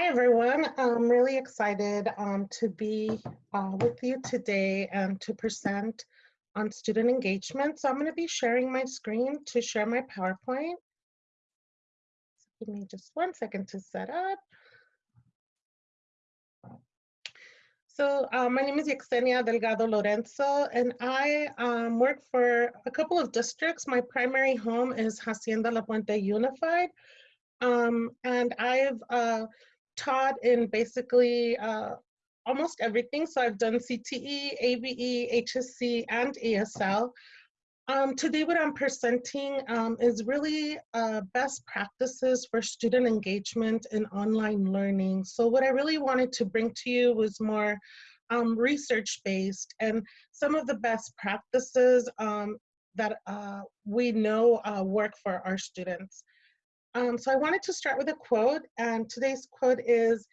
Hi, everyone. I'm really excited um, to be uh, with you today and to present on student engagement. So I'm going to be sharing my screen to share my PowerPoint. So give me just one second to set up. So uh, my name is Yesenia Delgado Lorenzo, and I um, work for a couple of districts. My primary home is Hacienda La Puente Unified, um, and I've uh, taught in basically uh, almost everything. So I've done CTE, ABE, HSC, and ESL. Um, today what I'm presenting um, is really uh, best practices for student engagement in online learning. So what I really wanted to bring to you was more um, research-based and some of the best practices um, that uh, we know uh, work for our students. Um, so I wanted to start with a quote, and today's quote is,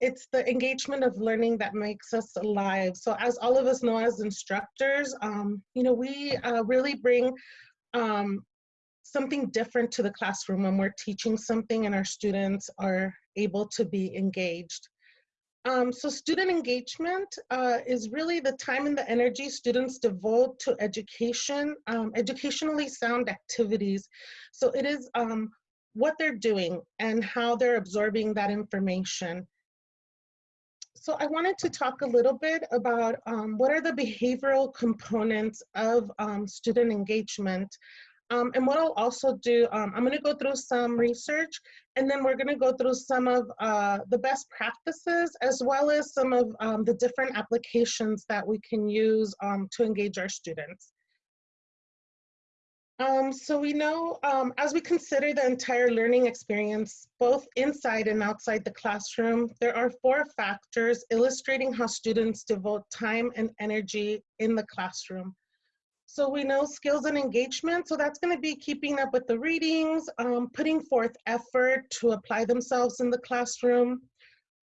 it's the engagement of learning that makes us alive. So as all of us know as instructors, um, you know, we uh, really bring um, something different to the classroom when we're teaching something and our students are able to be engaged. Um, so student engagement uh, is really the time and the energy students devote to education, um, educationally sound activities. So it is um, what they're doing and how they're absorbing that information. So I wanted to talk a little bit about um, what are the behavioral components of um, student engagement. Um, and what I'll also do, um, I'm gonna go through some research and then we're gonna go through some of uh, the best practices as well as some of um, the different applications that we can use um, to engage our students. Um, so we know um, as we consider the entire learning experience, both inside and outside the classroom, there are four factors illustrating how students devote time and energy in the classroom. So we know skills and engagement, so that's gonna be keeping up with the readings, um, putting forth effort to apply themselves in the classroom,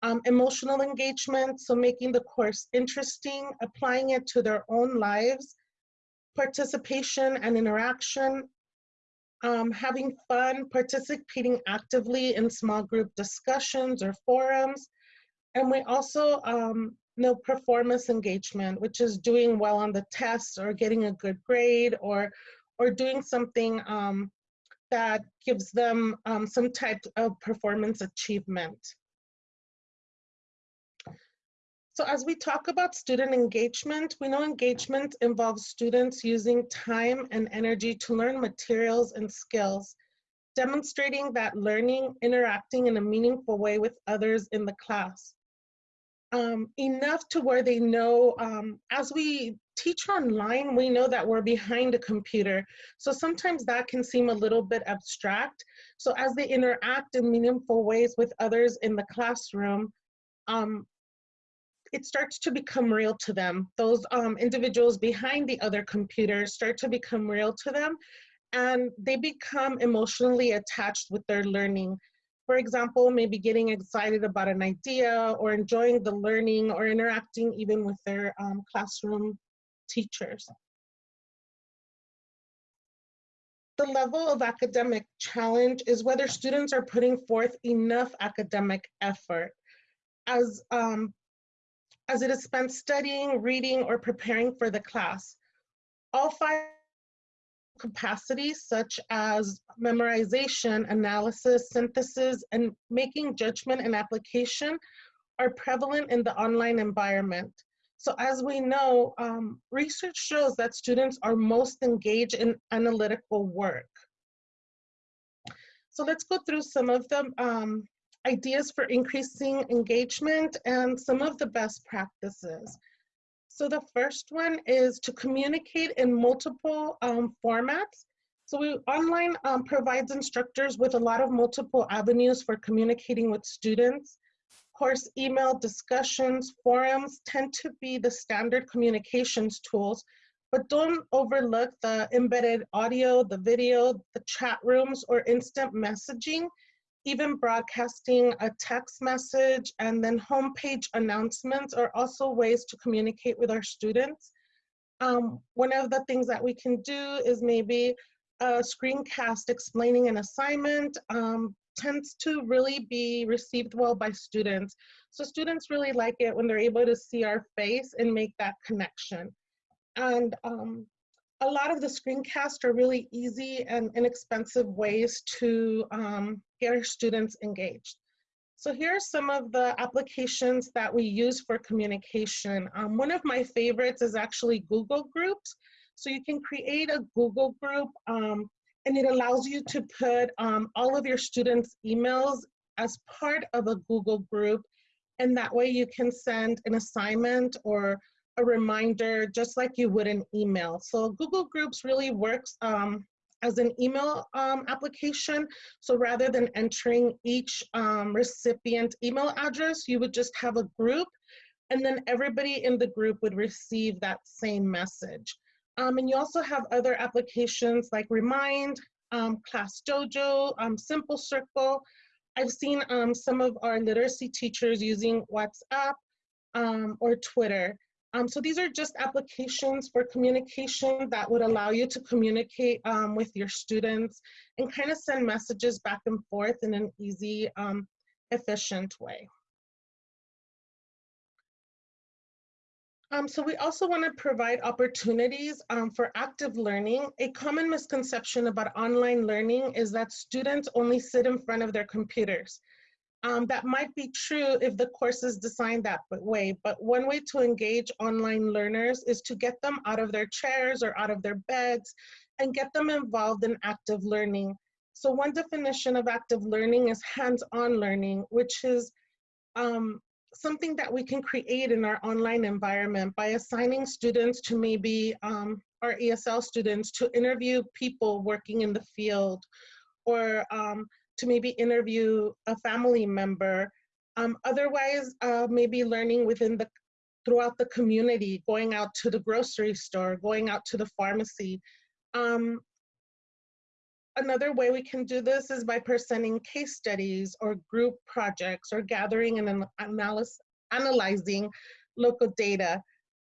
um, emotional engagement, so making the course interesting, applying it to their own lives, participation and interaction, um, having fun, participating actively in small group discussions or forums. And we also um, know performance engagement, which is doing well on the test or getting a good grade or, or doing something um, that gives them um, some type of performance achievement. So as we talk about student engagement, we know engagement involves students using time and energy to learn materials and skills, demonstrating that learning, interacting in a meaningful way with others in the class. Um, enough to where they know, um, as we teach online, we know that we're behind a computer. So sometimes that can seem a little bit abstract. So as they interact in meaningful ways with others in the classroom, um, it starts to become real to them. Those um, individuals behind the other computers start to become real to them and they become emotionally attached with their learning. For example, maybe getting excited about an idea or enjoying the learning or interacting even with their um, classroom teachers. The level of academic challenge is whether students are putting forth enough academic effort. As um, as it is spent studying, reading, or preparing for the class. All five capacities such as memorization, analysis, synthesis, and making judgment and application are prevalent in the online environment. So as we know, um, research shows that students are most engaged in analytical work. So let's go through some of them. Um, ideas for increasing engagement and some of the best practices. So the first one is to communicate in multiple um, formats. So we, online um, provides instructors with a lot of multiple avenues for communicating with students. Course, email discussions, forums tend to be the standard communications tools, but don't overlook the embedded audio, the video, the chat rooms, or instant messaging even broadcasting a text message and then homepage announcements are also ways to communicate with our students. Um, one of the things that we can do is maybe a screencast explaining an assignment, um, tends to really be received well by students. So students really like it when they're able to see our face and make that connection. And um, a lot of the screencasts are really easy and inexpensive ways to um, get our students engaged. So here are some of the applications that we use for communication. Um, one of my favorites is actually Google Groups. So you can create a Google group um, and it allows you to put um, all of your students' emails as part of a Google group. And that way you can send an assignment or a reminder just like you would an email. So Google Groups really works um, as an email um, application. So rather than entering each um, recipient email address, you would just have a group and then everybody in the group would receive that same message. Um, and you also have other applications like Remind, um, Class Dojo, um, Simple Circle. I've seen um, some of our literacy teachers using WhatsApp or Twitter. Um, so these are just applications for communication that would allow you to communicate um, with your students and kind of send messages back and forth in an easy, um, efficient way. Um, so we also want to provide opportunities um, for active learning. A common misconception about online learning is that students only sit in front of their computers. Um, that might be true if the course is designed that way, but one way to engage online learners is to get them out of their chairs or out of their beds and get them involved in active learning. So one definition of active learning is hands-on learning, which is um, something that we can create in our online environment by assigning students to maybe um, our ESL students to interview people working in the field or um, to maybe interview a family member. Um, otherwise, uh, maybe learning within the throughout the community, going out to the grocery store, going out to the pharmacy. Um, another way we can do this is by presenting case studies or group projects or gathering and analysis, analyzing local data.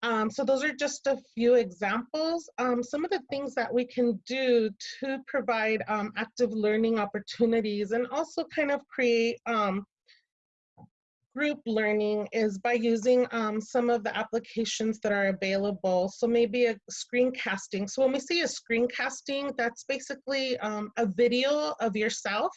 Um, so those are just a few examples. Um, some of the things that we can do to provide um, active learning opportunities and also kind of create um, group learning is by using um, some of the applications that are available. So maybe a screencasting. So when we see a screencasting, that's basically um, a video of yourself,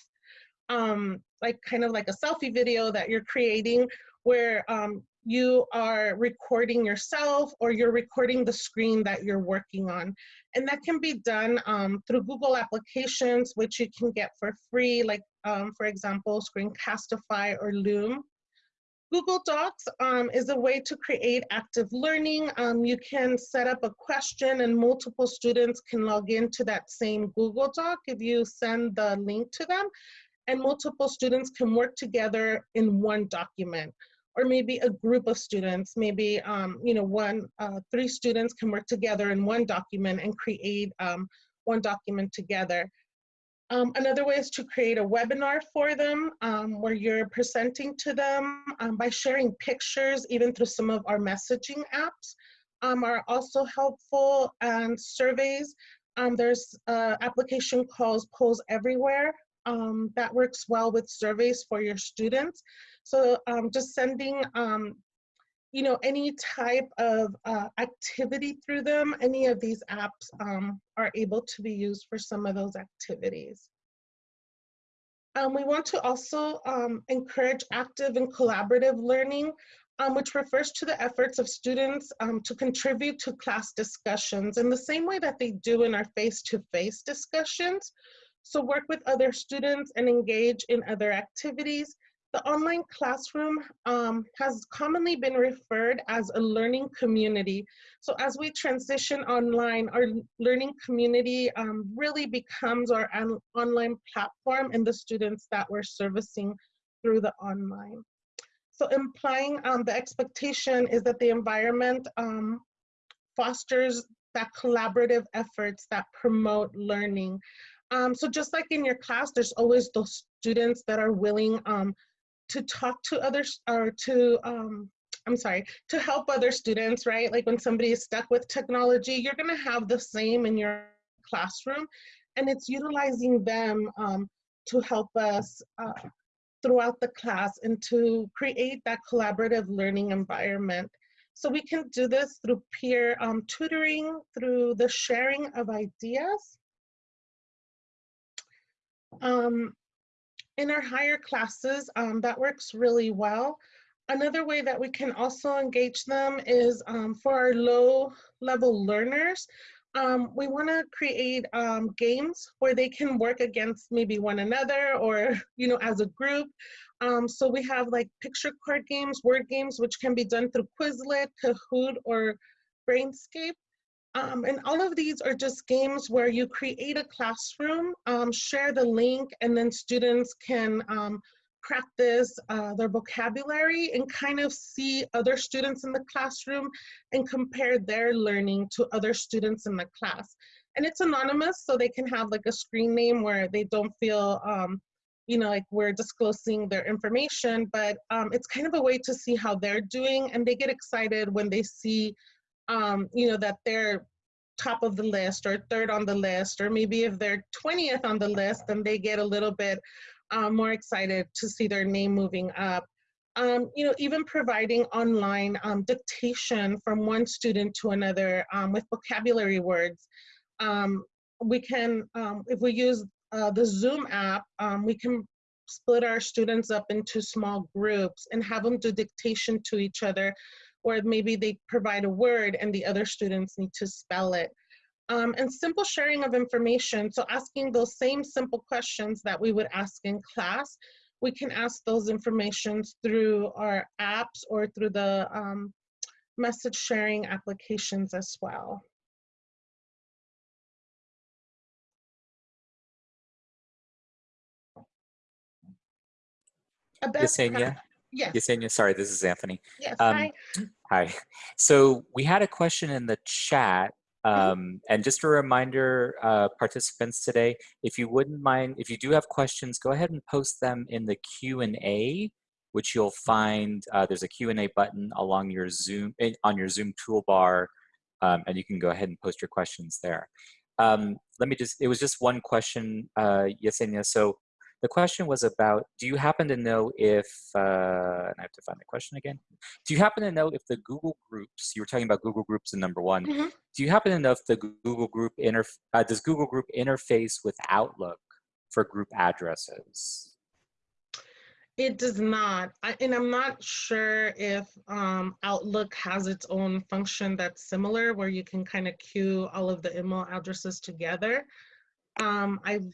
like kind of like a selfie video that you're creating where um, you are recording yourself or you're recording the screen that you're working on. And that can be done um, through Google applications, which you can get for free, like um, for example, Screencastify or Loom. Google Docs um, is a way to create active learning. Um, you can set up a question and multiple students can log into that same Google Doc if you send the link to them and multiple students can work together in one document or maybe a group of students, maybe um, you know one, uh, three students can work together in one document and create um, one document together. Um, another way is to create a webinar for them um, where you're presenting to them um, by sharing pictures, even through some of our messaging apps um, are also helpful and surveys. there's an application called Polls Everywhere that works well with surveys for your students. So um, just sending, um, you know, any type of uh, activity through them, any of these apps um, are able to be used for some of those activities. Um, we want to also um, encourage active and collaborative learning, um, which refers to the efforts of students to contribute to class discussions in the same way that they do in our face-to-face -face discussions. So work with other students and engage in other activities the online classroom um, has commonly been referred as a learning community. So as we transition online, our learning community um, really becomes our online platform and the students that we're servicing through the online. So implying um, the expectation is that the environment um, fosters that collaborative efforts that promote learning. Um, so just like in your class, there's always those students that are willing um, to talk to others or to um, I'm sorry, to help other students, right? Like when somebody is stuck with technology, you're gonna have the same in your classroom and it's utilizing them um, to help us uh, throughout the class and to create that collaborative learning environment. So we can do this through peer um, tutoring, through the sharing of ideas. Um, in our higher classes, um, that works really well. Another way that we can also engage them is um, for our low level learners. Um, we want to create um, games where they can work against maybe one another or, you know, as a group. Um, so we have like picture card games, word games, which can be done through Quizlet, Kahoot, or Brainscape. Um, and all of these are just games where you create a classroom, um, share the link, and then students can um, practice uh, their vocabulary and kind of see other students in the classroom and compare their learning to other students in the class. And it's anonymous, so they can have like a screen name where they don't feel, um, you know, like we're disclosing their information, but um, it's kind of a way to see how they're doing and they get excited when they see, um, you know, that they're top of the list or third on the list, or maybe if they're 20th on the list, then they get a little bit um, more excited to see their name moving up. Um, you know, even providing online um, dictation from one student to another um, with vocabulary words. Um, we can, um, if we use uh, the Zoom app, we can split our students up into small groups and have them do dictation to each other, or maybe they provide a word and the other students need to spell it. Um, and simple sharing of information. So asking those same simple questions that we would ask in class, we can ask those informations through our apps or through the um, message sharing applications as well. Yesenia? Yes. Yesenia, sorry, this is Anthony. Yes, um, hi. Hi. So we had a question in the chat Mm-hmm. Um, and just a reminder, uh, participants today, if you wouldn't mind, if you do have questions, go ahead and post them in the Q&A, which you'll find, uh, there's a Q&A button along your Zoom, on your Zoom toolbar, um, and you can go ahead and post your questions there. Um, let me just, it was just one question, uh, Yesenia. So the question was about, do you happen to know if, uh, and I have to find the question again. Do you happen to know if the Google Groups, you were talking about Google Groups in number one, mm -hmm. do you happen to know if the Google Group, inter, uh, does Google Group interface with Outlook for group addresses? It does not, I, and I'm not sure if um, Outlook has its own function that's similar where you can kind of queue all of the email addresses together. Um, I've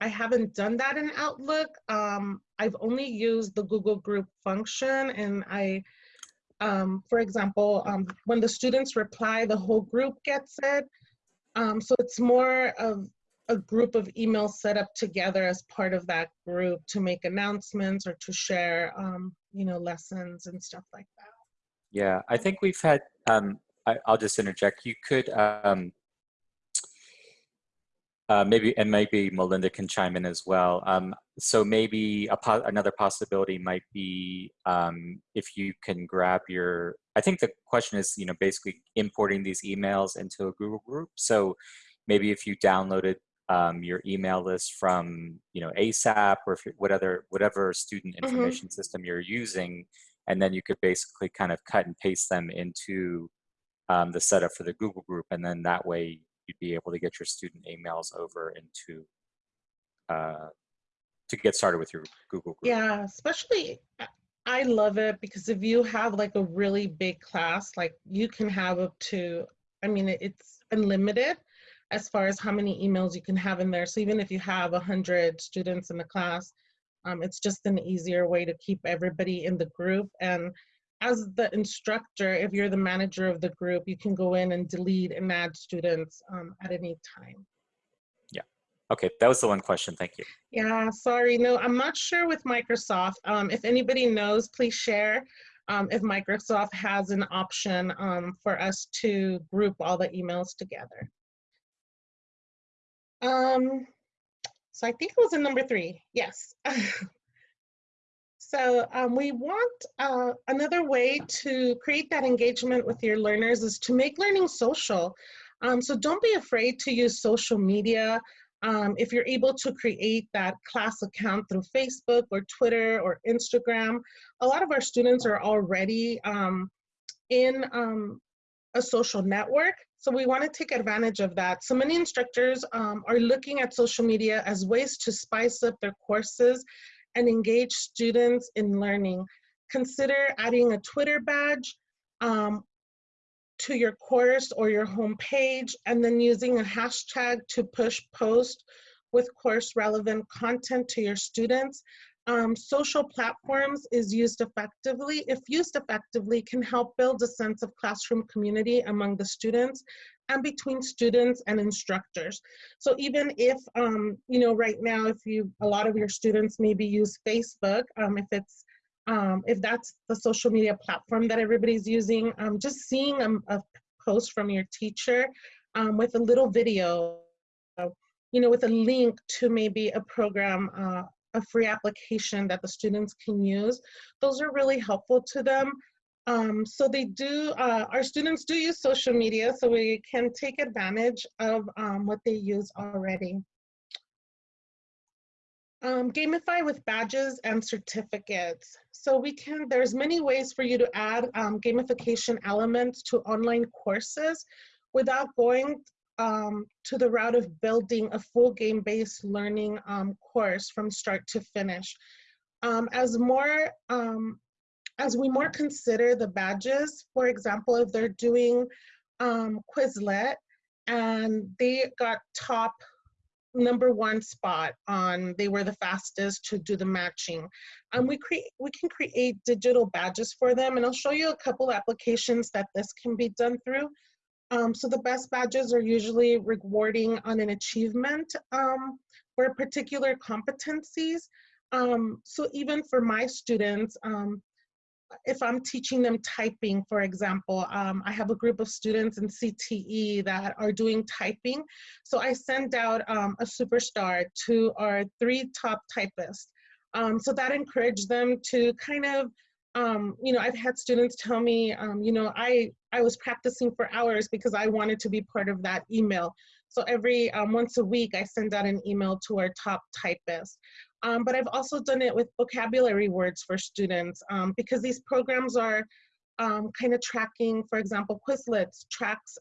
I haven't done that in Outlook. Um, I've only used the Google Group function and I, um, for example, um, when the students reply, the whole group gets it. Um, so it's more of a group of emails set up together as part of that group to make announcements or to share, um, you know, lessons and stuff like that. Yeah, I think we've had, um, I, will just interject, you could, uh, maybe and maybe Melinda can chime in as well. Um, so maybe po another possibility might be um, if you can grab your. I think the question is, you know, basically importing these emails into a Google group. So maybe if you downloaded um, your email list from, you know, ASAP or if whatever whatever student mm-hmm. information mm -hmm. system you're using, and then you could basically kind of cut and paste them into um, the setup for the Google group, and then that way you'd be able to get your student emails over into uh, to get started with your Google group. Yeah, especially I love it because if you have like a really big class, like you can have up to, I mean, it's unlimited as far as how many emails you can have in there. So even if you have a hundred students in the class, um, it's just an easier way to keep everybody in the group. And as the instructor, if you're the manager of the group, you can go in and delete and add students um, at any time. Yeah. Okay, that was the one question. Thank you. Yeah, sorry. No, I'm not sure with Microsoft. Um, if anybody knows, please share um, if Microsoft has an option um, for us to group all the emails together. Um, so I think it was in number three. Yes. So um, we want uh, another way to create that engagement with your learners is to make learning social. Um, so don't be afraid to use social media. Um, if you're able to create that class account through Facebook or Twitter or Instagram, a lot of our students are already um, in um, a social network. So we want to take advantage of that. So many instructors um, are looking at social media as ways to spice up their courses and engage students in learning. Consider adding a Twitter badge um, to your course or your home page and then using a hashtag to push post with course relevant content to your students. Um, social platforms is used effectively, if used effectively, can help build a sense of classroom community among the students and between students and instructors. So even if, um, you know, right now, if you, a lot of your students maybe use Facebook, um, if it's, um, if that's the social media platform that everybody's using, um, just seeing a, a, post from your teacher um, with a little video, you know, with a link to maybe a program, uh, a free application that the students can use. Those are really helpful to them. Um, so they do, uh, our students do use social media, so we can take advantage of um, what they use already. Um, gamify with badges and certificates. So we can, there's many ways for you to add um, gamification elements to online courses without going um, to the route of building a full game-based learning um, course from start to finish. Um, as more, um, as we more consider the badges, for example, if they're doing um, Quizlet and they got top number one spot on they were the fastest to do the matching um, we create we can create digital badges for them and i'll show you a couple applications that this can be done through um, so the best badges are usually rewarding on an achievement um, for particular competencies. Um, so even for my students, um, if I'm teaching them typing, for example, um, I have a group of students in CTE that are doing typing. So I send out um, a superstar to our three top typists. so that encouraged them to kind of um, you know, I've had students tell me, um, you know, I, I was practicing for hours because I wanted to be part of that email. So every um, once a week, I send out an email to our top typists. Um, but I've also done it with vocabulary words for students um, because these programs are um, kind of tracking, for example, Quizlets tracks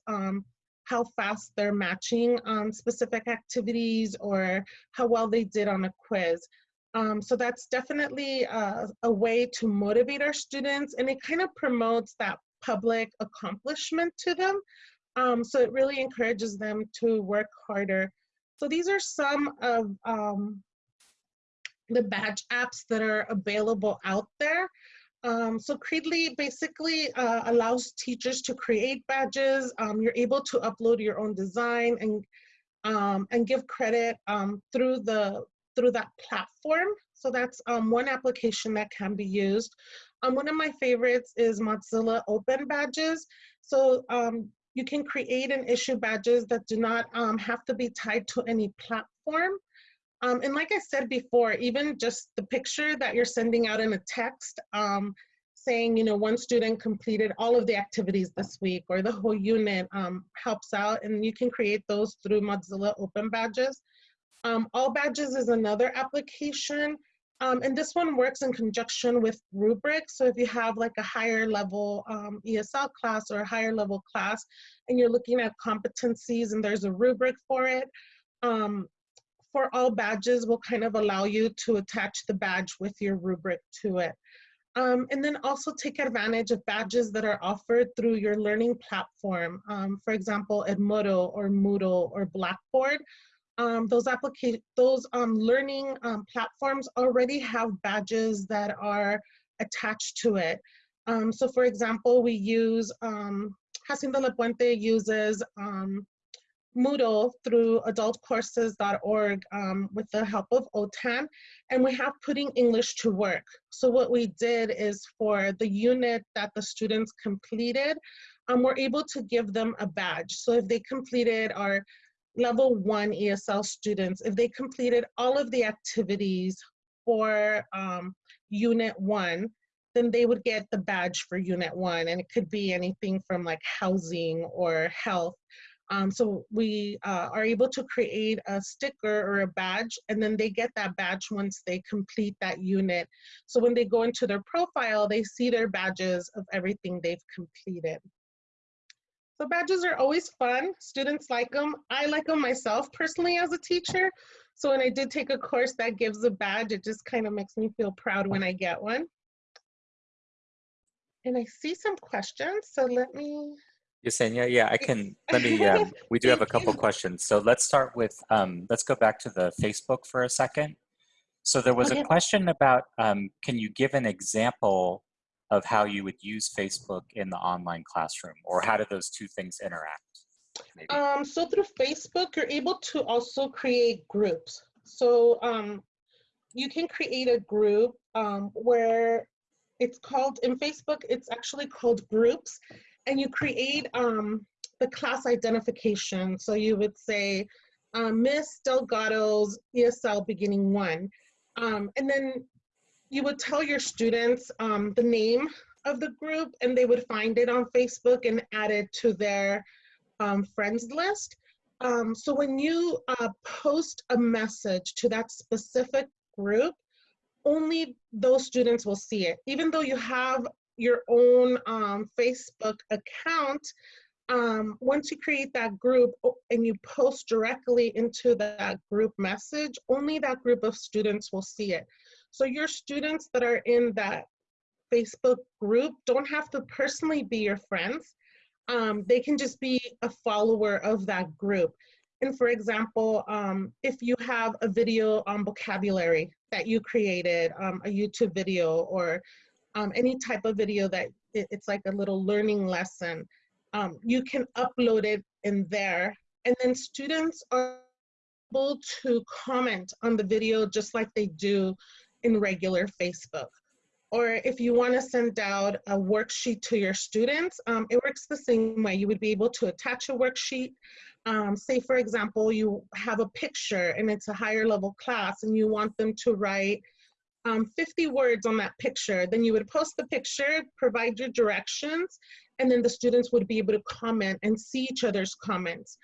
how fast they're matching on specific activities or how well they did on a quiz. Um, so that's definitely a, a, way to motivate our students and it kind of promotes that public accomplishment to them. Um, so it really encourages them to work harder. So these are some of um, the badge apps that are available out there. Um, so Credly basically uh, allows teachers to create badges. Um, you're able to upload your own design and um, and give credit um, through the through that platform. So that's um, one application that can be used. Um, one of my favorites is Mozilla Open Badges. So you can create and issue badges that do not have to be tied to any platform. Um, and like I said before, even just the picture that you're sending out in a text um, saying, you know, one student completed all of the activities this week or the whole unit helps out and you can create those through Mozilla Open Badges. Um, All Badges is another application. Um, and this one works in conjunction with rubrics. So if you have like a higher level um, ESL class or a higher level class, and you're looking at competencies and there's a rubric for it, um, for all badges will kind of allow you to attach the badge with your rubric to it. Um, and then also take advantage of badges that are offered through your learning platform. Um, for example, Edmodo or Moodle or Blackboard um, those application, those um, learning um, platforms already have badges that are attached to it. Um, so for example, we use, um, La Puente uses Moodle through adultcourses.org um, with the help of OTAN, and we have putting English to work. So what we did is for the unit that the students completed, um, we're able to give them a badge. So if they completed our level one ESL students, if they completed all of the activities for um, unit one, then they would get the badge for unit one. And it could be anything from like housing or health. Um, so we uh, are able to create a sticker or a badge, and then they get that badge once they complete that unit. So when they go into their profile, they see their badges of everything they've completed. So badges are always fun. Students like them. I like them myself personally as a teacher. So when I did take a course that gives a badge, it just kind of makes me feel proud when I get one. And I see some questions, so let me. Yesenia, yeah, I can, let me, um, we do have a couple questions. So let's start with, um, let's go back to the Facebook for a second. So there was Okay. a question about, um, can you give an example of how you would use Facebook in the online classroom? Or how do those two things interact? Maybe. Um, so through Facebook, you're able to also create groups. So um, you can create a group um, where it's called, in Facebook, it's actually called groups. And you create um, the class identification. So you would say, um, Miss Delgado's ESL beginning one. Um, and then you would tell your students um, the name of the group and they would find it on Facebook and add it to their um, friends list. Um, so when you uh, post a message to that specific group, only those students will see it. Even though you have your own um, Facebook account, um, once you create that group and you post directly into that group message, only that group of students will see it. So your students that are in that Facebook group don't have to personally be your friends um, they can just be a follower of that group. And for example, um, if you have a video on vocabulary that you created, um, a YouTube video or um, any type of video that it- it's like a little learning lesson, um, you can upload it in there. And then students are able to comment on the video just like they do in regular Facebook or if you want to send out a worksheet to your students, um, it works the same way. You would be able to attach a worksheet. Um, say, for example, you have a picture and it's a higher level class and you want them to write um, 50 words on that picture. Then you would post the picture, provide your directions, and then the students would be able to comment and see each other's comments.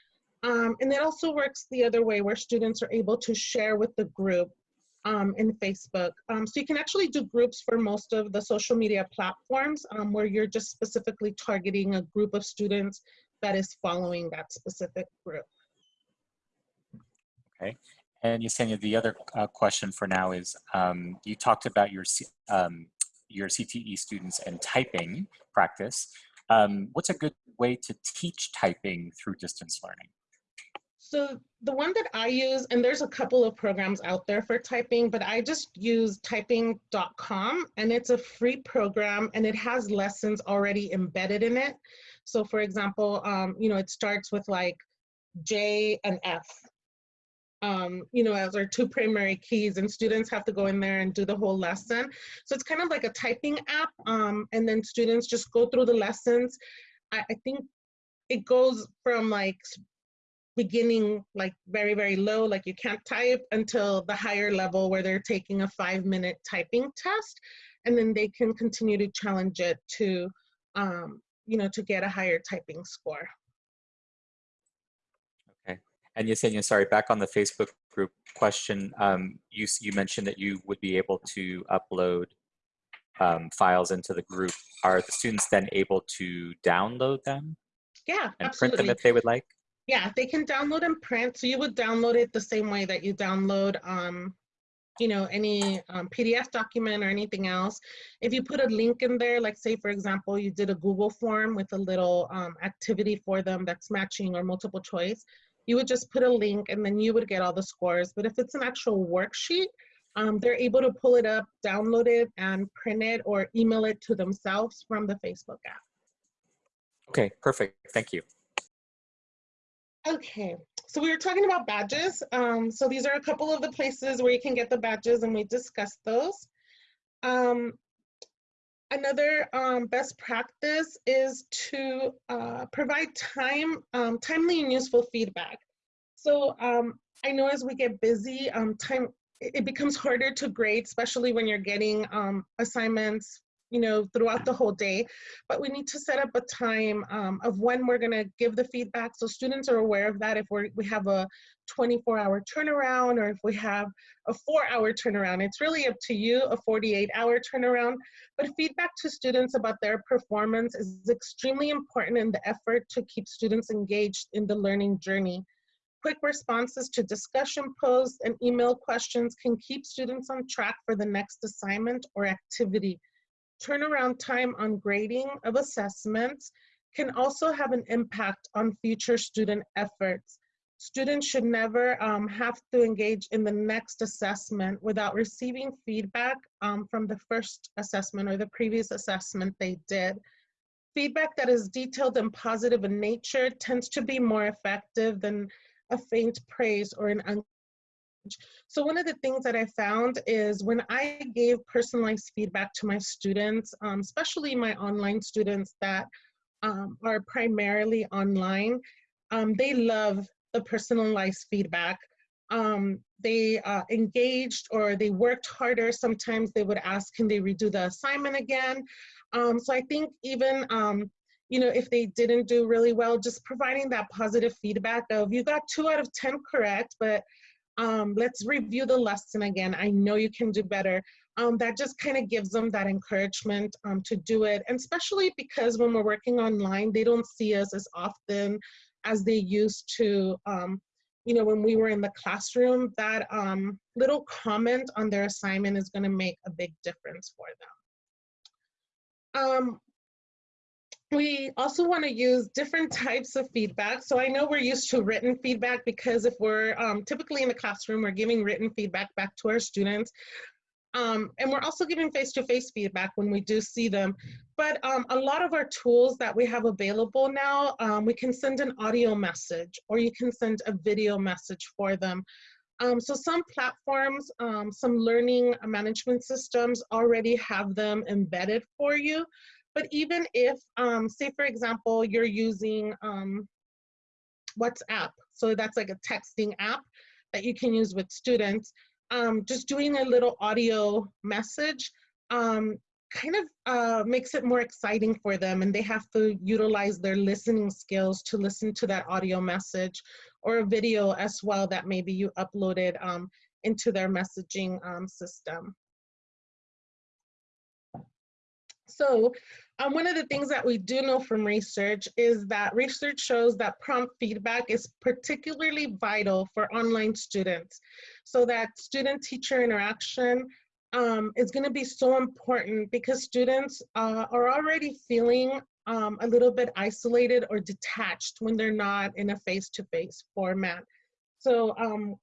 Um, and it also works the other way where students are able to share with the group um, in Facebook. Um, so you can actually do groups for most of the social media platforms um, where you're just specifically targeting a group of students that is following that specific group. And Yesenia, the other uh, question for now is, um, you talked about your, um, your CTE students and typing practice. Um, what's a good way to teach typing through distance learning? So the one that I use, and there's a couple of programs out there for typing, but I just use typing.com and it's a free program and it has lessons already embedded in it. So for example, um, you know, it starts with like J and F. Um, you know, as our two primary keys, and students have to go in there and do the whole lesson. So it's kind of like a typing app, um, and then students just go through the lessons. I, I think it goes from like beginning like very very low like you can't type until the higher level where they're taking a five minute typing test and then they can continue to challenge it to um, you know to get a higher typing score And Yesenia, sorry, back on the Facebook group question, um, you, you mentioned that you would be able to upload um, files into the group. Are the students then able to download them yeah and print them if they would like? yeah they can download and print so you would download it the same way that you download um, you know any um, pdf document or anything else if you put a link in there like say for example you did a google form with a little um, activity for them that's matching or multiple choice you would just put a link and then you would get all the scores but if it's an actual worksheet um, they're able to pull it up download it and print it or email it to themselves from the facebook app Okay, perfect. Thank you. Okay, so we were talking about badges. Um, so these are a couple of the places where you can get the badges and we discussed those. Um, another um, best practice is to uh, provide time, um, timely and useful feedback. So um, I know as we get busy, um, time it becomes harder to grade, especially when you're getting um, assignments, you know, throughout the whole day, but we need to set up a time um, of when we're gonna give the feedback so students are aware of that if we're, we have a 24 hour turnaround or if we have a four hour turnaround. It's really up to you, a 48 hour turnaround. But feedback to students about their performance is extremely important in the effort to keep students engaged in the learning journey. Quick responses to discussion posts and email questions can keep students on track for the next assignment or activity. Turnaround time on grading of assessments can also have an impact on future student efforts. Students should never um, have to engage in the next assessment without receiving feedback um, from the first assessment or the previous assessment they did. Feedback that is detailed and positive in nature tends to be more effective than a faint praise or an so one of the things that I found is when I gave personalized feedback to my students, um, especially my online students that um, are primarily online, um, they love the personalized feedback. Um, they uh, engaged or they worked harder. Sometimes they would ask, can they redo the assignment again? Um, so I think even, um, you know, if they didn't do really well, just providing that positive feedback of you got two out of 10 correct, but um, let's review the lesson again. I know you can do better. Um, that just kind of gives them that encouragement um, to do it. And especially because when we're working online, they don't see us as often as they used to, um, you know, when we were in the classroom, that um, little comment on their assignment is gonna make a big difference for them. We also want to use different types of feedback. So I know we're used to written feedback because if we're um, typically in the classroom, we're giving written feedback back to our students. Um, and we're also giving face-to-face -face feedback when we do see them. But um, a lot of our tools that we have available now, um, we can send an audio message or you can send a video message for them. Um, so some platforms, um, some learning management systems already have them embedded for you. But even if, um, say for example, you're using WhatsApp, so that's like a texting app that you can use with students, um, just doing a little audio message um, kind of uh, makes it more exciting for them and they have to utilize their listening skills to listen to that audio message or a video as well that maybe you uploaded um, into their messaging um, system. So um, one of the things that we do know from research is that research shows that prompt feedback is particularly vital for online students. So that student-teacher interaction um, is gonna be so important because students uh, are already feeling um, a little bit isolated or detached when they're not in a face-to-face -face format. So um,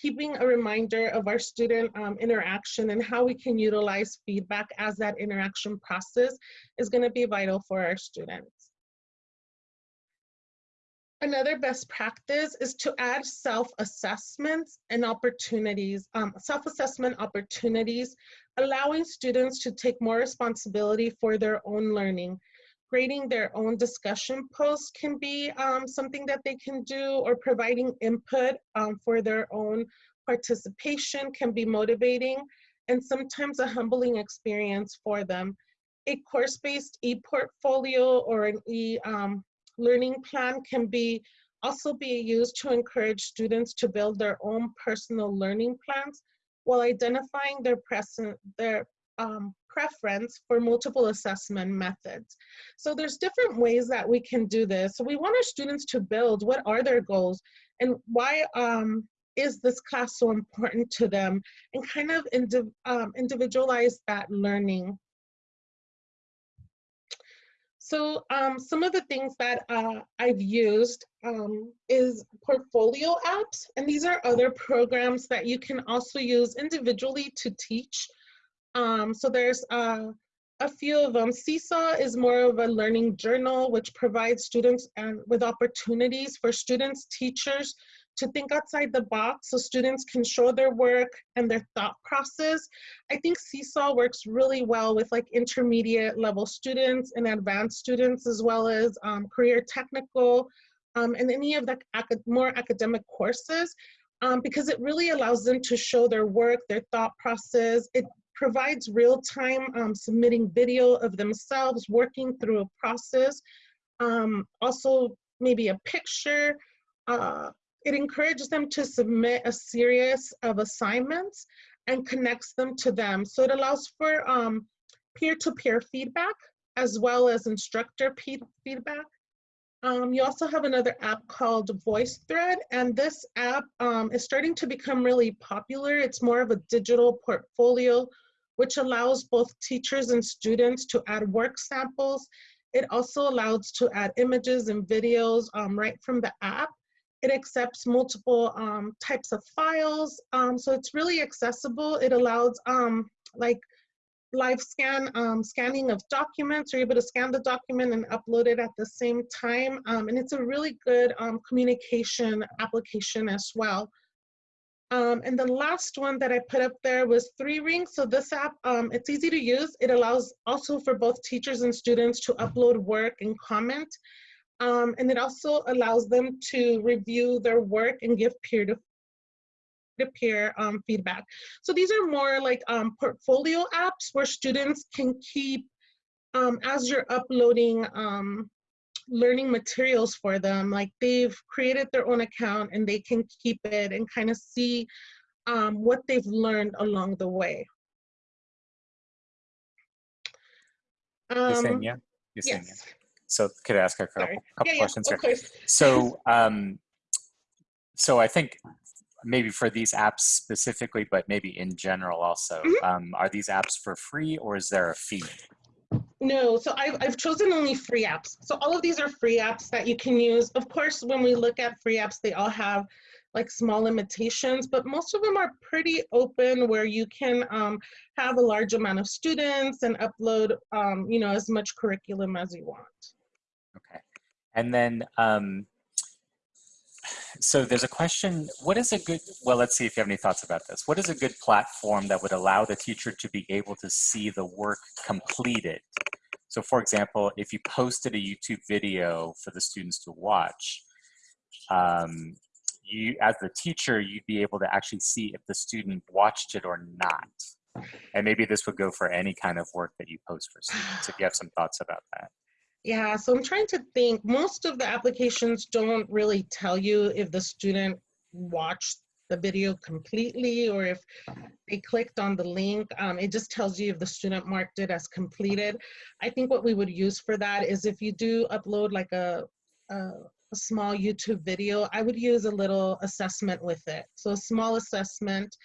keeping a reminder of our student um, interaction and how we can utilize feedback as that interaction process is gonna be vital for our students. Another best practice is to add self-assessments and opportunities, um, self-assessment opportunities, allowing students to take more responsibility for their own learning creating their own discussion posts can be um, something that they can do or providing input um, for their own participation can be motivating and sometimes a humbling experience for them. A course-based e-portfolio or an e-learning um, plan can be also be used to encourage students to build their own personal learning plans while identifying their, present, their um, preference for multiple assessment methods. So there's different ways that we can do this. So we want our students to build what are their goals and why um, is this class so important to them and kind of um, individualize that learning. So um, some of the things that uh, I've used um, is portfolio apps, and these are other programs that you can also use individually to teach um, so there's uh, a few of them. Seesaw is more of a learning journal, which provides students and with opportunities for students, teachers to think outside the box so students can show their work and their thought process. I think Seesaw works really well with like intermediate level students and advanced students as well as um, career technical um, and any of the acad more academic courses um, because it really allows them to show their work, their thought process. It provides real-time um, submitting video of themselves working through a process. Um, also, maybe a picture. Uh, it encourages them to submit a series of assignments and connects them to them. So it allows for um, peer-to-peer feedback as well as instructor feedback. Um, you also have another app called VoiceThread, and this app um, is starting to become really popular. It's more of a digital portfolio, which allows both teachers and students to add work samples. It also allows to add images and videos um, right from the app. It accepts multiple um, types of files, um, so it's really accessible. It allows um, like live scan, um, scanning of documents. You're able to scan the document and upload it at the same time. Um, and it's a really good communication application as well. Um, and the last one that I put up there was Three Ring. So this app, um, it's easy to use. It allows also for both teachers and students to upload work and comment. Um, and it also allows them to review their work and give peer-to-peer to peer um, feedback. So these are more like um, portfolio apps where students can keep, um, as you're uploading learning materials for them, like they've created their own account and they can keep it and kind of see um, what they've learned along the way. Yesenia? Um, Yesenia. yes. So could I ask a couple, couple Yeah, questions here? So, um, so I think maybe for these apps specifically, but maybe in general also, Mhm. um, are these apps for free or is there a fee? No, so I've, I've chosen only free apps. So all of these are free apps that you can use. Of course, when we look at free apps, they all have like small limitations, but most of them are pretty open where you can um, have a large amount of students and upload, um, you know, as much curriculum as you want. Okay. And then, um, so there's a question, what is a good, well, let's see if you have any thoughts about this. What is a good platform that would allow the teacher to be able to see the work completed? So for example, if you posted a YouTube video for the students to watch, um, you, as the teacher, you'd be able to actually see if the student watched it or not. And maybe this would go for any kind of work that you post for students, if you have some thoughts about that. Yeah, so I'm trying to think. Most of the applications don't really tell you if the student watched the video completely or if they clicked on the link. Um, it just tells you if the student marked it as completed. I think what we would use for that is if you do upload like a, a, a small YouTube video, I would use a little assessment with it. So a small assessment,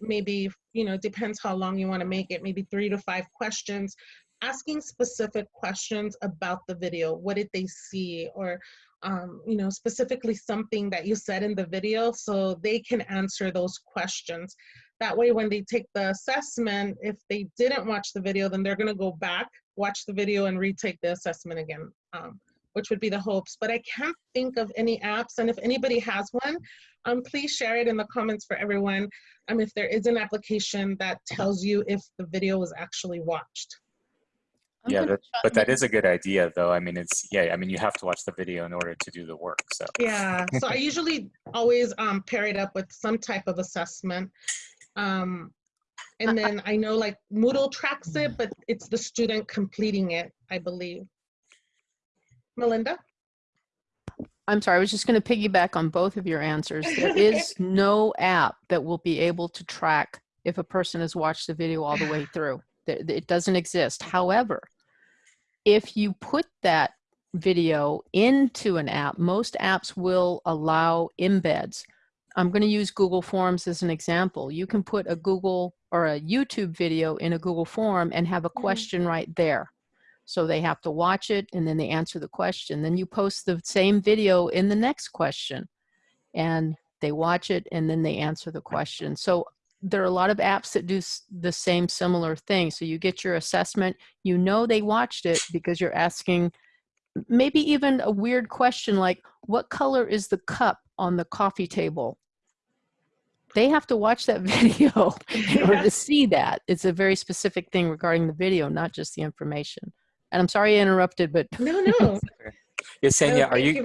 maybe, you know, depends how long you want to make it, maybe three to five questions asking specific questions about the video. What did they see? Or, um, you know, specifically something that you said in the video so they can answer those questions. That way, when they take the assessment, if they didn't watch the video, then they're going to go back, watch the video, and retake the assessment again, um, which would be the hopes. But I can't think of any apps. And if anybody has one, um, please share it in the comments for everyone um, if there is an application that tells you if the video was actually watched. I'm yeah, that, but that is a good idea, though. I mean, it's yeah. I mean, you have to watch the video in order to do the work. So Yeah, so I usually always um, pair it up with some type of assessment. Um, and then I know like Moodle tracks it, but it's the student completing it, I believe. Melinda? I'm sorry, I was just going to piggyback on both of your answers. There is no app that will be able to track if a person has watched the video all the way through. It doesn't exist. However, if you put that video into an app, most apps will allow embeds. I'm going to use Google Forms as an example. You can put a Google or a YouTube video in a Google form and have a Mhm. question right there. So they have to watch it and then they answer the question. Then you post the same video in the next question and they watch it and then they answer the question. So there are a lot of apps that do the same similar thing. So you get your assessment, you know they watched it because you're asking maybe even a weird question like, what color is the cup on the coffee table? They have to watch that video in order to see that. It's a very specific thing regarding the video, not just the information. And I'm sorry I interrupted, but No, no. Yesenia, No, are thank you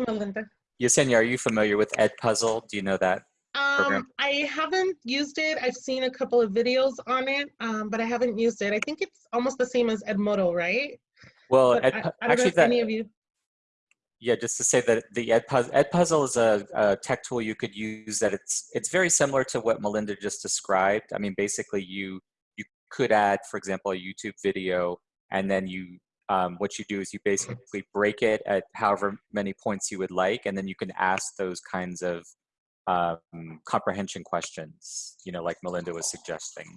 Yesenia, are you familiar with Ed Puzzle? Do you know that program? Um, I haven't used it. I've seen a couple of videos on it, um, but I haven't used it. I think it's almost the same as Edmodo, right? Well, Ed, I, I don't know actually, if that any of you. yeah, just to say that the Edpuzzle, Edpuzzle is a, a tech tool you could use. That it's it's very similar to what Melinda just described. I mean, basically, you you could add, for example, a YouTube video, and then you um, what you do is you basically break it at however many points you would like, and then you can ask those kinds of um, comprehension questions, you know, like Melinda was suggesting.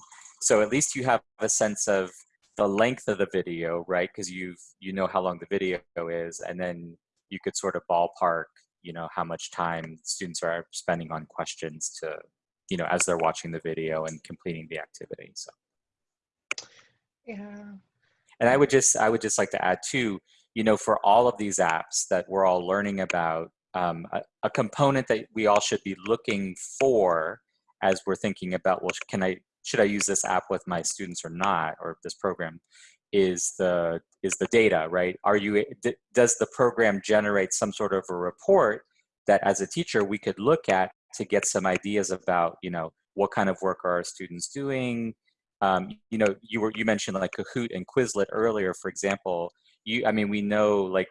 So at least you have a sense of the length of the video, right? Because you've you know how long the video is, and then you could sort of ballpark, you know, how much time students are spending on questions to, you know, as they're watching the video and completing the activity. So. Yeah. And I would just I would just like to add too, you know, for all of these apps that we're all learning about, um, a, a component that we all should be looking for as we're thinking about, well, can I should I use this app with my students or not, or this program, is the is the data, right? Are you does the program generate some sort of a report that as a teacher we could look at to get some ideas about, you know, what kind of work are our students doing? um, you know, you were you mentioned like Kahoot and Quizlet earlier, for example. You, I mean, we know like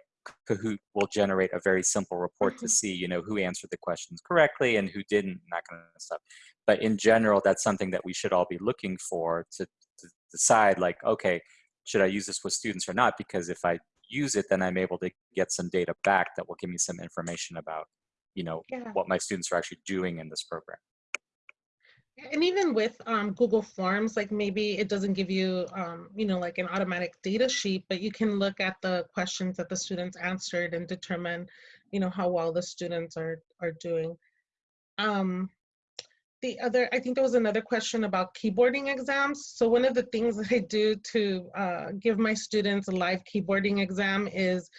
Kahoot will generate a very simple report to mm-hmm. see, you know, who answered the questions correctly and who didn't, and that kind of stuff. But in general, that's something that we should all be looking for to, to decide, like, okay, should I use this with students or not? Because if I use it, then I'm able to get some data back that will give me some information about, you know, Yeah. what my students are actually doing in this program. And even with um, Google Forms, like maybe it doesn't give you, um, you know, like an automatic data sheet, but you can look at the questions that the students answered and determine, you know, how well the students are are doing. Um, the other, I think there was another question about keyboarding exams. So one of the things that I do to uh, give my students a live keyboarding exam is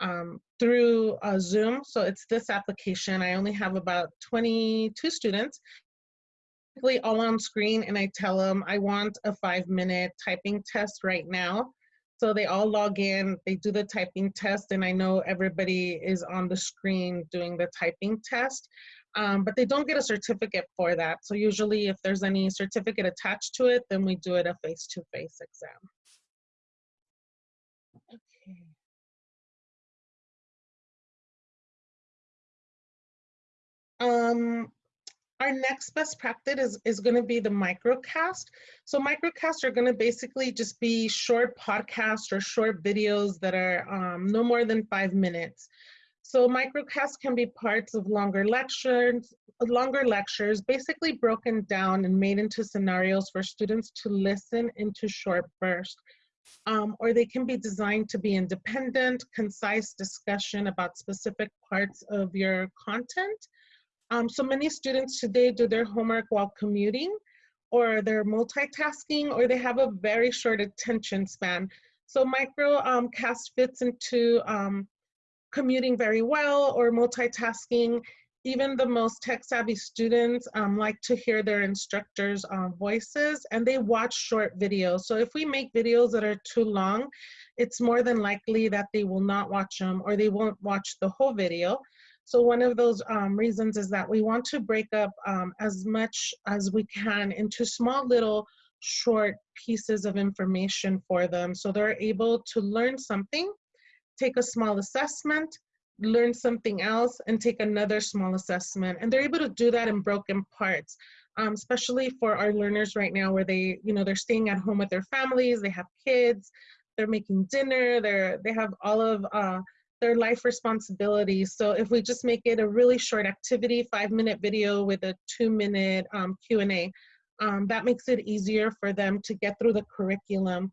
um, through uh, Zoom. So it's this application. I only have about 22 students all on screen and I tell them I want a five minute typing test right now. So they all log in, they do the typing test, and I know everybody is on the screen doing the typing test. Um, but they don't get a certificate for that. So usually if there's any certificate attached to it, then we do it a face-to-face exam. Okay. Um, our next best practice is, is going to be the microcast. So microcasts are going to basically just be short podcasts or short videos that are um, no more than five minutes. So microcasts can be parts of longer lectures, longer lectures, basically broken down and made into scenarios for students to listen into short bursts. Um, or they can be designed to be independent, concise discussion about specific parts of your content. Um, so many students today do their homework while commuting, or they're multitasking, or they have a very short attention span. So microcast um, fits into um, commuting very well or multitasking. Even the most tech savvy students um, like to hear their instructors' um, voices and they watch short videos. So if we make videos that are too long, it's more than likely that they will not watch them or they won't watch the whole video. So one of those um, reasons is that we want to break up um, as much as we can into small little short pieces of information for them so they're able to learn something, take a small assessment, learn something else, and take another small assessment. And they're able to do that in broken parts, um, especially for our learners right now where they, you know, they're staying at home with their families, they have kids, they're making dinner, they're, they have all of uh, their life responsibilities. So if we just make it a really short activity, five minute video with a two minute um, Q&A, um, that makes it easier for them to get through the curriculum.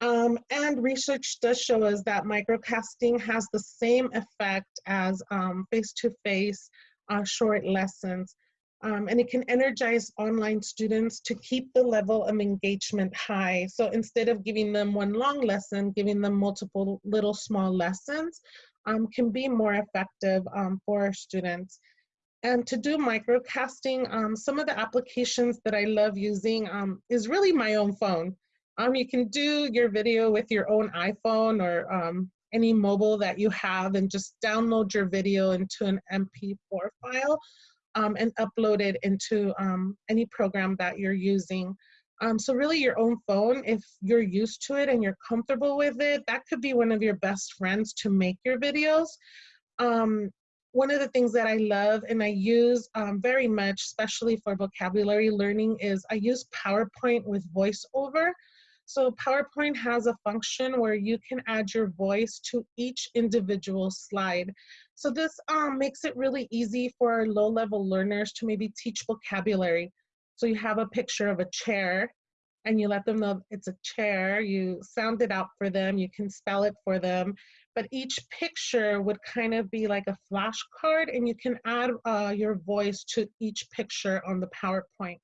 Um, and research does show us that microcasting has the same effect as um, face-to-face -face, uh, short lessons. Um, and it can energize online students to keep the level of engagement high. So instead of giving them one long lesson, giving them multiple little small lessons um, can be more effective um, for our students. And to do microcasting, um, some of the applications that I love using um, is really my own phone. Um, you can do your video with your own iPhone or any mobile that you have and just download your video into an MP4 file. Um, and upload it into um, any program that you're using. Um, so really your own phone, if you're used to it and you're comfortable with it, that could be one of your best friends to make your videos. Um, one of the things that I love and I use um, very much, especially for vocabulary learning, is I use PowerPoint with VoiceOver. So PowerPoint has a function where you can add your voice to each individual slide. So this um, makes it really easy for low-level learners to maybe teach vocabulary. So you have a picture of a chair and you let them know it's a chair, you sound it out for them, you can spell it for them, but each picture would kind of be like a flashcard and you can add uh, your voice to each picture on the PowerPoint.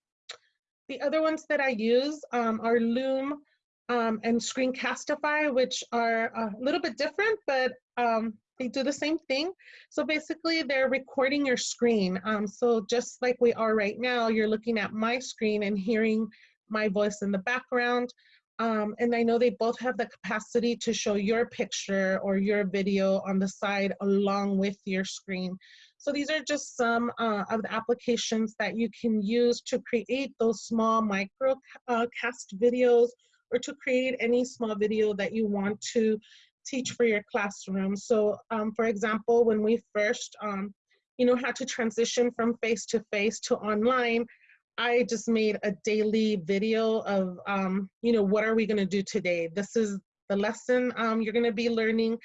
The other ones that I use um, are Loom um, and Screencastify, which are a little bit different, but um, they do the same thing. So basically they're recording your screen. Um, so just like we are right now, you're looking at my screen and hearing my voice in the background. Um, and I know they both have the capacity to show your picture or your video on the side along with your screen. So these are just some uh, of the applications that you can use to create those small micro uh, videos or to create any small video that you want to teach for your classroom. So um, for example, when we first, um, you know, had to transition from face-to-face -to, online, I just made a daily video of, um, you know, what are we gonna do today? This is the lesson um, you're gonna be learning.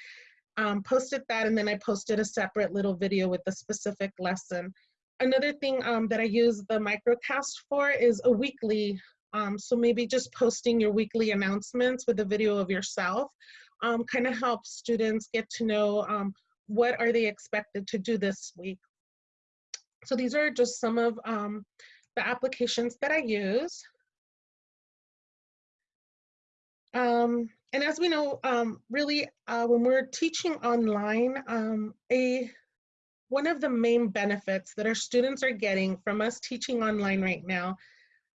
Um, posted that and then I posted a separate little video with the specific lesson. Another thing um, that I use the microcast for is a weekly um, so maybe just posting your weekly announcements with a video of yourself um, kind of helps students get to know um, what are they expected to do this week. So these are just some of um, the applications that I use. Um, and as we know, um, really, uh, when we're teaching online, um, a one of the main benefits that our students are getting from us teaching online right now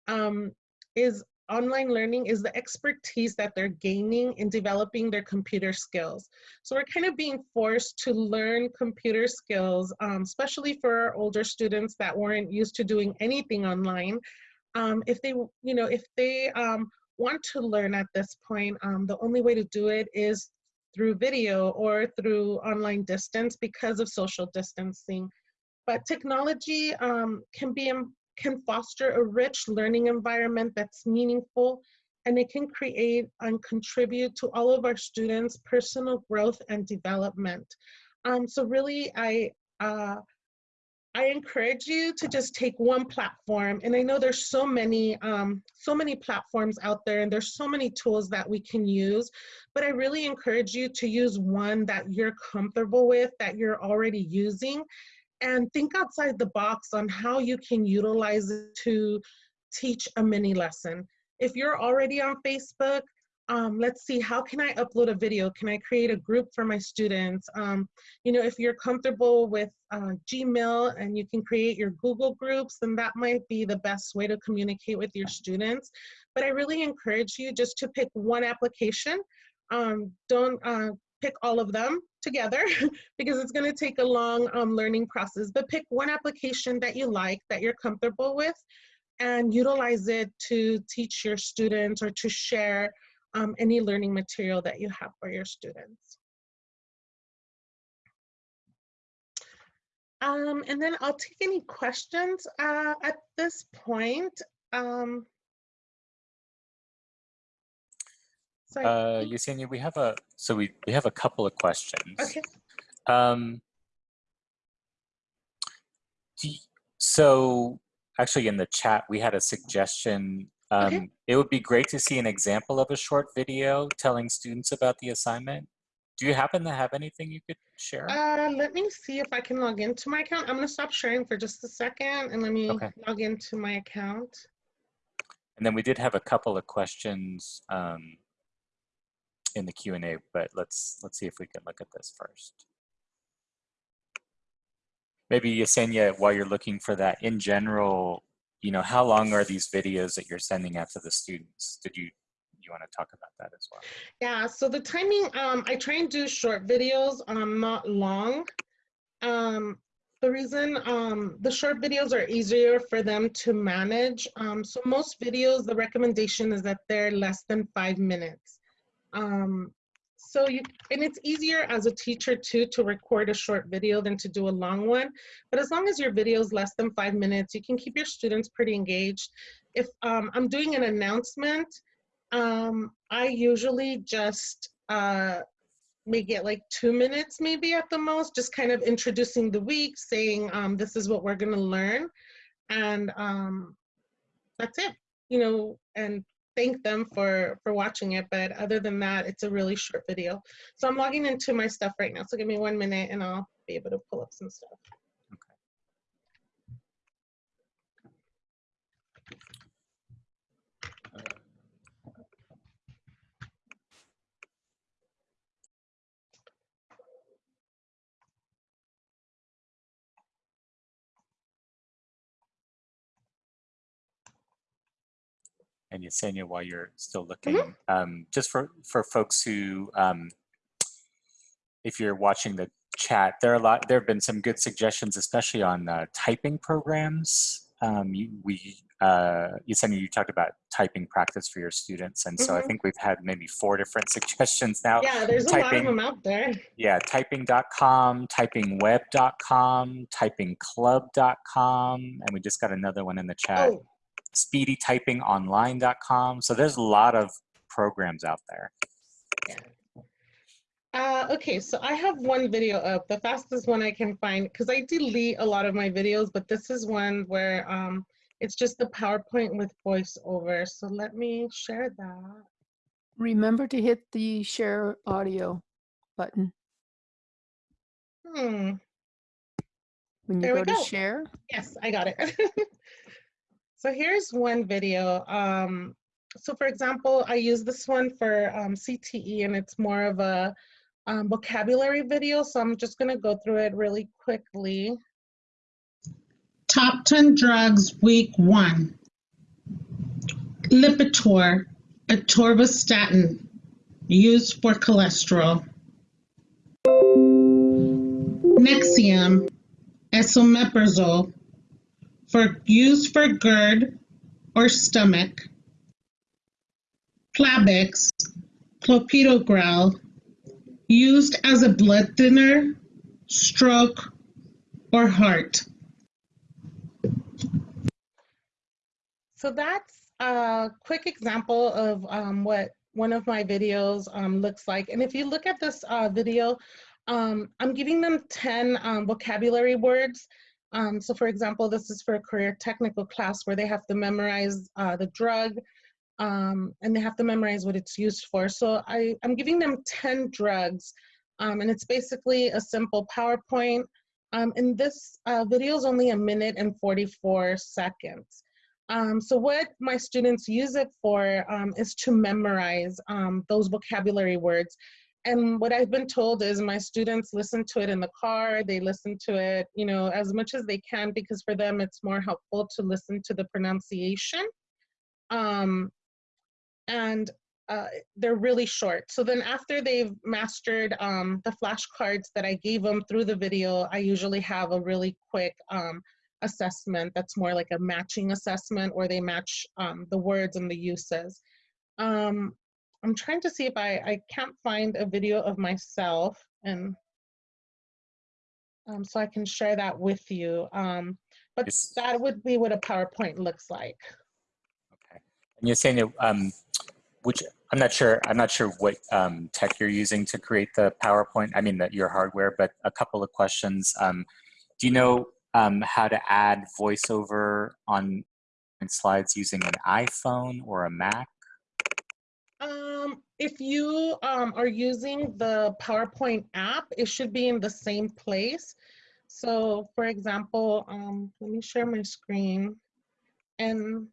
um, is online learning is the expertise that they're gaining in developing their computer skills. So we're kind of being forced to learn computer skills, um, especially for our older students that weren't used to doing anything online. Um, if they, you know, if they um, want to learn at this point, um, the only way to do it is through video or through online distance because of social distancing. But technology um, can be can foster a rich learning environment that's meaningful and it can create and contribute to all of our students' personal growth and development. Um, so really, I, uh, I encourage you to just take one platform, and I know there's so many, um, so many platforms out there, and there's so many tools that we can use, but I really encourage you to use one that you're comfortable with, that you're already using, and think outside the box on how you can utilize it to teach a mini lesson. If you're already on Facebook, um, let's see, how can I upload a video? Can I create a group for my students? Um, you know, if you're comfortable with uh, Gmail and you can create your Google groups, then that might be the best way to communicate with your students. But I really encourage you just to pick one application. Um, don't uh, pick all of them together because it's going to take a long um, learning process. But pick one application that you like, that you're comfortable with, and utilize it to teach your students or to share um, any learning material that you have for your students. Um, and then I'll take any questions uh, at this point. Um, So uh, Yesenia, we have a so we we have a couple of questions. Okay. Um, you, so actually, in the chat, we had a suggestion. Um, okay. It would be great to see an example of a short video telling students about the assignment. Do you happen to have anything you could share? Uh, let me see if I can log into my account. I'm going to stop sharing for just a second and let me okay. log into my account. And then we did have a couple of questions. Um, in the Q&A, but let's, let's see if we can look at this first. Maybe Yesenia, while you're looking for that, in general, you know, how long are these videos that you're sending out to the students? Did you, you want to talk about that as well? Yeah, so the timing, um, I try and do short videos, um, not long. Um, the reason um, the short videos are easier for them to manage. Um, so most videos, the recommendation is that they're less than five minutes. Um, so you, and it's easier as a teacher too to record a short video than to do a long one. But as long as your video is less than five minutes, you can keep your students pretty engaged. If um, I'm doing an announcement, um, I usually just uh, make it like two minutes maybe at the most, just kind of introducing the week, saying um, this is what we're gonna learn. And um, that's it, you know, and thank them for for watching it. But other than that, it's a really short video. So I'm logging into my stuff right now. So give me one minute and I'll be able to pull up some stuff. And Yesenia, while you're still looking, um, just for, for folks who, um, if you're watching the chat, there are a lot, there have been some good suggestions, especially on uh, typing programs. Um, you, we, uh, Yesenia, you talked about typing practice for your students. And so I Mhm. think we've had maybe four different suggestions now. Yeah, there's a lot of them out there. Yeah, typing.com, typingweb.com, typingclub.com, and we just got another one in the chat Oh, speedytypingonline.com. So there's a lot of programs out there. Uh, okay, so I have one video up, the fastest one I can find, because I delete a lot of my videos, but this is one where um, it's just the PowerPoint with voiceover. So let me share that. Remember to hit the share audio button Hmm, when you There we go to share. yes, I got it. so here's one video. Um, so for example, I use this one for um, CTE and it's more of a um, vocabulary video. So I'm just gonna go through it really quickly. Top 10 drugs, week one. Lipitor, atorvastatin, used for cholesterol. Nexium, esomeprazole, for used for GERD or stomach. Plavix, clopidogrel, used as a blood thinner, stroke, or heart. So that's a quick example of um, what one of my videos um, looks like. And if you look at this uh, video, um, I'm giving them 10 um, vocabulary words. Um, so for example, this is for a career technical class where they have to memorize uh, the drug um, and they have to memorize what it's used for. So I, I'm giving them 10 drugs um, and it's basically a simple PowerPoint. Um, and this uh, video is only a minute and 44 seconds. Um, so what my students use it for um, is to memorize those vocabulary words. And what I've been told is my students listen to it in the car, they listen to it, you know, as much as they can because for them it's more helpful to listen to the pronunciation. Um, and uh, they're really short. So then after they've mastered um, the flashcards that I gave them through the video, I usually have a really quick um, assessment that's more like a matching assessment where they match um, the words and the uses. Um, I'm trying to see if I, I can't find a video of myself and um, so I can share that with you. Um, but Yes. that would be what a PowerPoint looks like. Okay. And Yesenia, um, which I'm not sure, I'm not sure what um, tech you're using to create the PowerPoint. I mean, that your hardware, but a couple of questions. Um, do you know um, how to add voiceover on slides using an iPhone or a Mac? If you um, are using the PowerPoint app, it should be in the same place. So for example, um, let me share my screen. And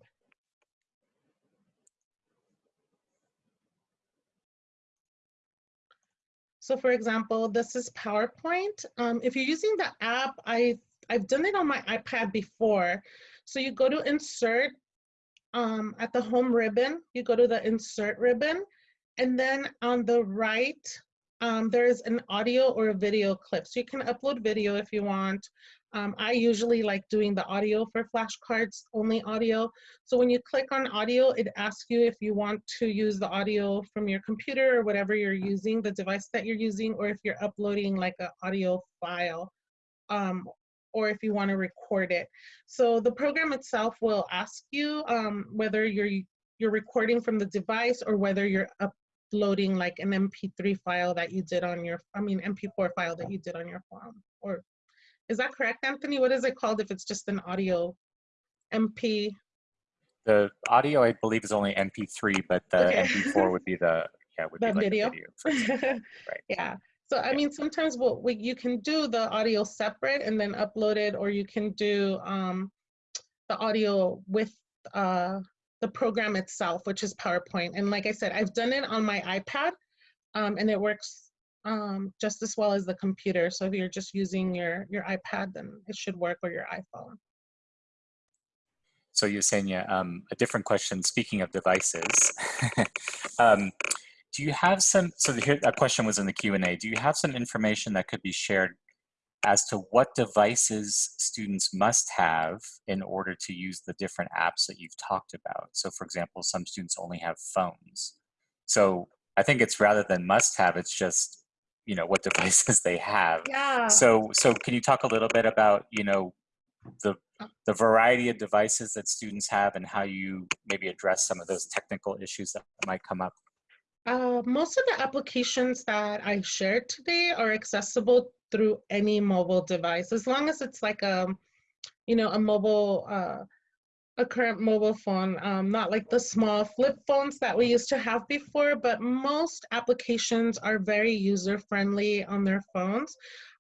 so for example, this is PowerPoint. Um, if you're using the app, I, I've done it on my iPad before. So you go to insert um, at the home ribbon, you go to the insert ribbon, and then on the right, um, there's an audio or a video clip. So you can upload video if you want. Um, I usually like doing the audio for flashcards, only audio. So when you click on audio, it asks you if you want to use the audio from your computer or whatever you're using, the device that you're using, or if you're uploading like an audio file, um, or if you want to record it. So the program itself will ask you um, whether you're you're recording from the device or whether you're uploading like an MP3 file that you did on your, I mean MP4 file that you did on your phone. Or is that correct, Anthony? What is it called if it's just an audio MP? The audio, I believe, is only MP3, but the Okay. MP4 would be the yeah would The be like video? video. example. Yeah. So I mean, sometimes what we, you can do the audio separate and then upload it, or you can do um, the audio with uh, the program itself, which is PowerPoint. And like I said, I've done it on my iPad, um, and it works um, just as well as the computer. So if you're just using your your iPad, then it should work, or your iPhone. So Yesenia, um, a different question. Speaking of devices, um, do you have some? So here, a question was in the Q and A. Do you have some information that could be shared as to what devices students must have in order to use the different apps that you've talked about? So, for example, some students only have phones. So I think it's rather than must have, it's just you know what devices they have. Yeah. So, so can you talk a little bit about, you know, the the variety of devices that students have and how you maybe address some of those technical issues that might come up? Uh, most of the applications that I shared today are accessible through any mobile device, as long as it's like a, you know, a mobile, uh, a current mobile phone, um, not like the small flip phones that we used to have before, but most applications are very user friendly on their phones.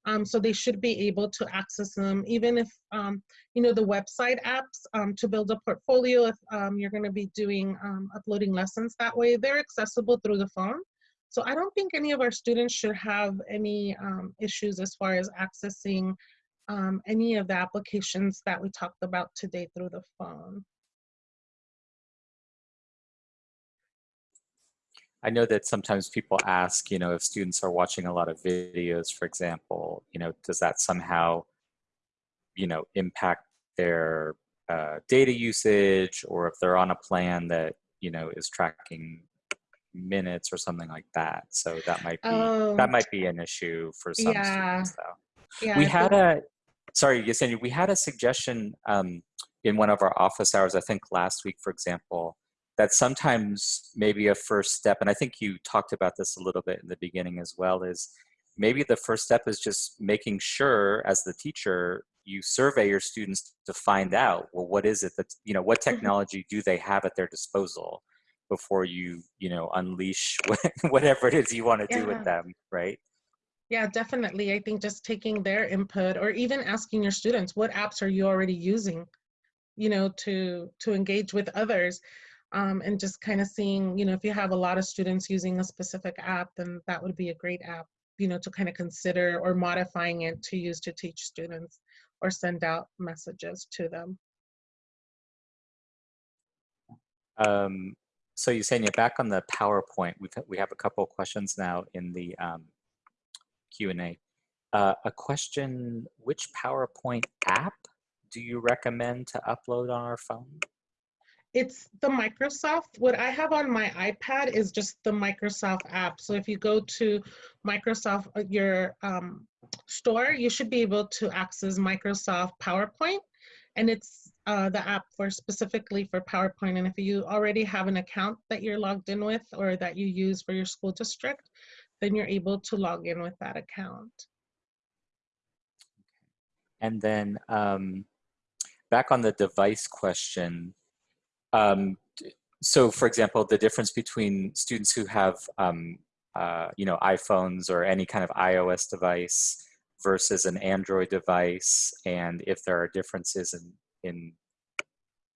Um, so they should be able to access them, even if, um, you know, the website apps um, to build a portfolio, if um, you're gonna be doing, um, uploading lessons that way, they're accessible through the phone. So I don't think any of our students should have any um, issues as far as accessing um, any of the applications that we talked about today through the phone. I know that sometimes people ask, you know, if students are watching a lot of videos, for example, you know, does that somehow, you know, impact their uh, data usage or if they're on a plan that, you know, is tracking minutes or something like that. So that might be, Oh, that might be an issue for some Yeah. students though. yeah, we I had a sorry yesenia we had a suggestion um, in one of our office hours i think last week for example that sometimes maybe a first step and i think you talked about this a little bit in the beginning as well is maybe the first step is just making sure as the teacher you survey your students to find out well what is it that you know what Mhm. technology do they have at their disposal before you you know unleash whatever it is you want to do with them right Yeah, definitely. I think just taking their input or even asking your students, what apps are you already using, you know, to to engage with others, um, and just kind of seeing, you know, if you have a lot of students using a specific app, then that would be a great app, you know, to kind of consider or modifying it to use to teach students or send out messages to them. Um, so Yesenia, back on the PowerPoint, we've, we have a couple of questions now in the um, Q&A. Uh, a question, which PowerPoint app do you recommend to upload on our phone? It's the Microsoft. What I have on my iPad is just the Microsoft app. So if you go to Microsoft, uh, your um, store, you should be able to access Microsoft PowerPoint. And it's uh, the app for specifically for PowerPoint. And if you already have an account that you're logged in with or that you use for your school district, then you're able to log in with that account. And then um, back on the device question, um, so for example, the difference between students who have, um, uh, you know, iPhones or any kind of iOS device versus an Android device, and if there are differences in, in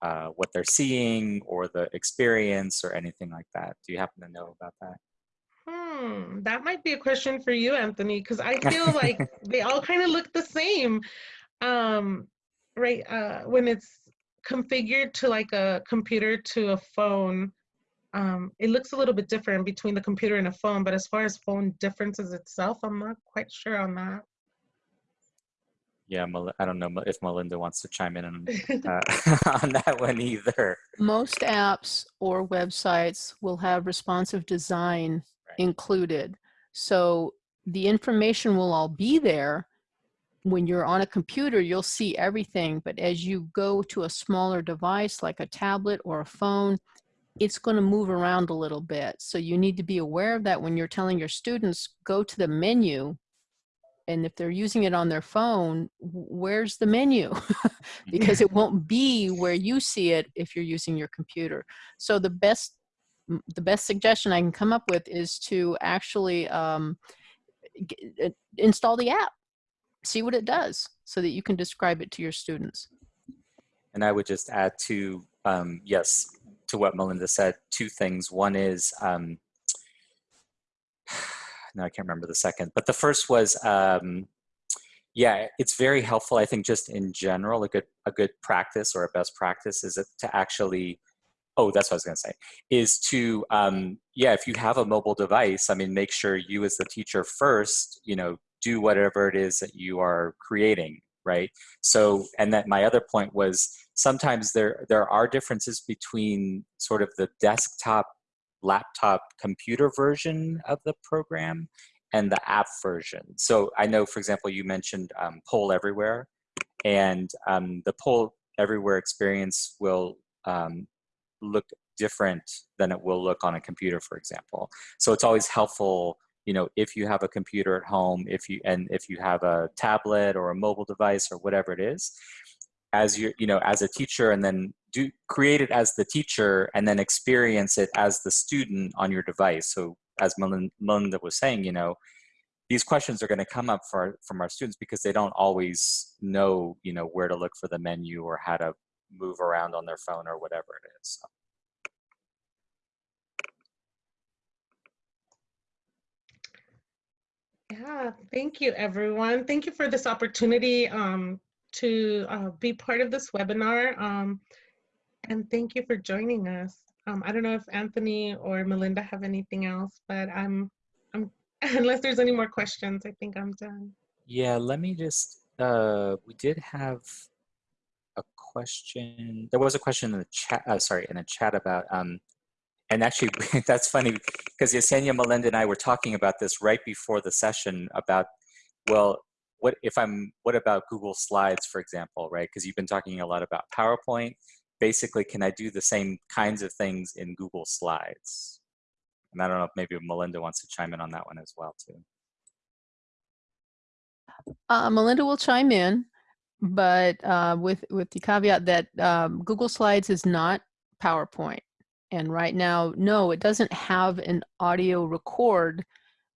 uh, what they're seeing or the experience or anything like that. Do you happen to know about that? Hmm, that might be a question for you, Anthony, because I feel like they all kind of look the same. Um, right, uh, when it's configured to like a computer to a phone, um, it looks a little bit different between the computer and a phone, but as far as phone differences itself, I'm not quite sure on that. Yeah, Mel- I don't know if Melinda wants to chime in on, uh, on that one either. Most apps or websites will have responsive design Right. included. So the information will all be there. When you're on a computer, you'll see everything, but as you go to a smaller device like a tablet or a phone, it's going to move around a little bit. So you need to be aware of that when you're telling your students, go to the menu. And if they're using it on their phone, where's the menu? because it won't be where you see it if you're using your computer. So the best the best suggestion I can come up with is to actually um, uh, install the app, see what it does, so that you can describe it to your students. And I would just add to, um, yes, to what Melinda said, two things. One is, um, no, I can't remember the second, but the first was, um, yeah, it's very helpful. I think just in general, a good, a good practice or a best practice is to actually, oh, that's what I was gonna say, is to, um, yeah, if you have a mobile device, I mean, make sure you as the teacher first, you know, do whatever it is that you are creating, right? So, and that my other point was sometimes there there are differences between sort of the desktop laptop computer version of the program and the app version. So I know, for example, you mentioned um, Poll Everywhere, and um, the Poll Everywhere experience will um, look different than it will look on a computer, for example. So it's always helpful you know if you have a computer at home if you and if you have a tablet or a mobile device or whatever it is as you you know as a teacher and then do create it as the teacher and then experience it as the student on your device so as melinda was saying you know these questions are going to come up for from our students because they don't always know you know where to look for the menu or how to move around on their phone or whatever it is so. Yeah, thank you, everyone. Thank you for this opportunity um, to uh, be part of this webinar. Um, and thank you for joining us. Um, I don't know if Anthony or Melinda have anything else, but I'm, I'm unless there's any more questions, I think I'm done. Yeah, let me just, uh, we did have a question. There was a question in the chat, uh, sorry, in a chat about, um, and actually that's funny because Yesenia, Melinda and I were talking about this right before the session about, well, what if I'm, what about Google Slides, for example, right? Because you've been talking a lot about PowerPoint. Basically, can I do the same kinds of things in Google Slides? And I don't know if maybe Melinda wants to chime in on that one as well, too. Uh, Melinda will chime in, but uh, with with the caveat that um, Google Slides is not PowerPoint, and right now, no, it doesn't have an audio record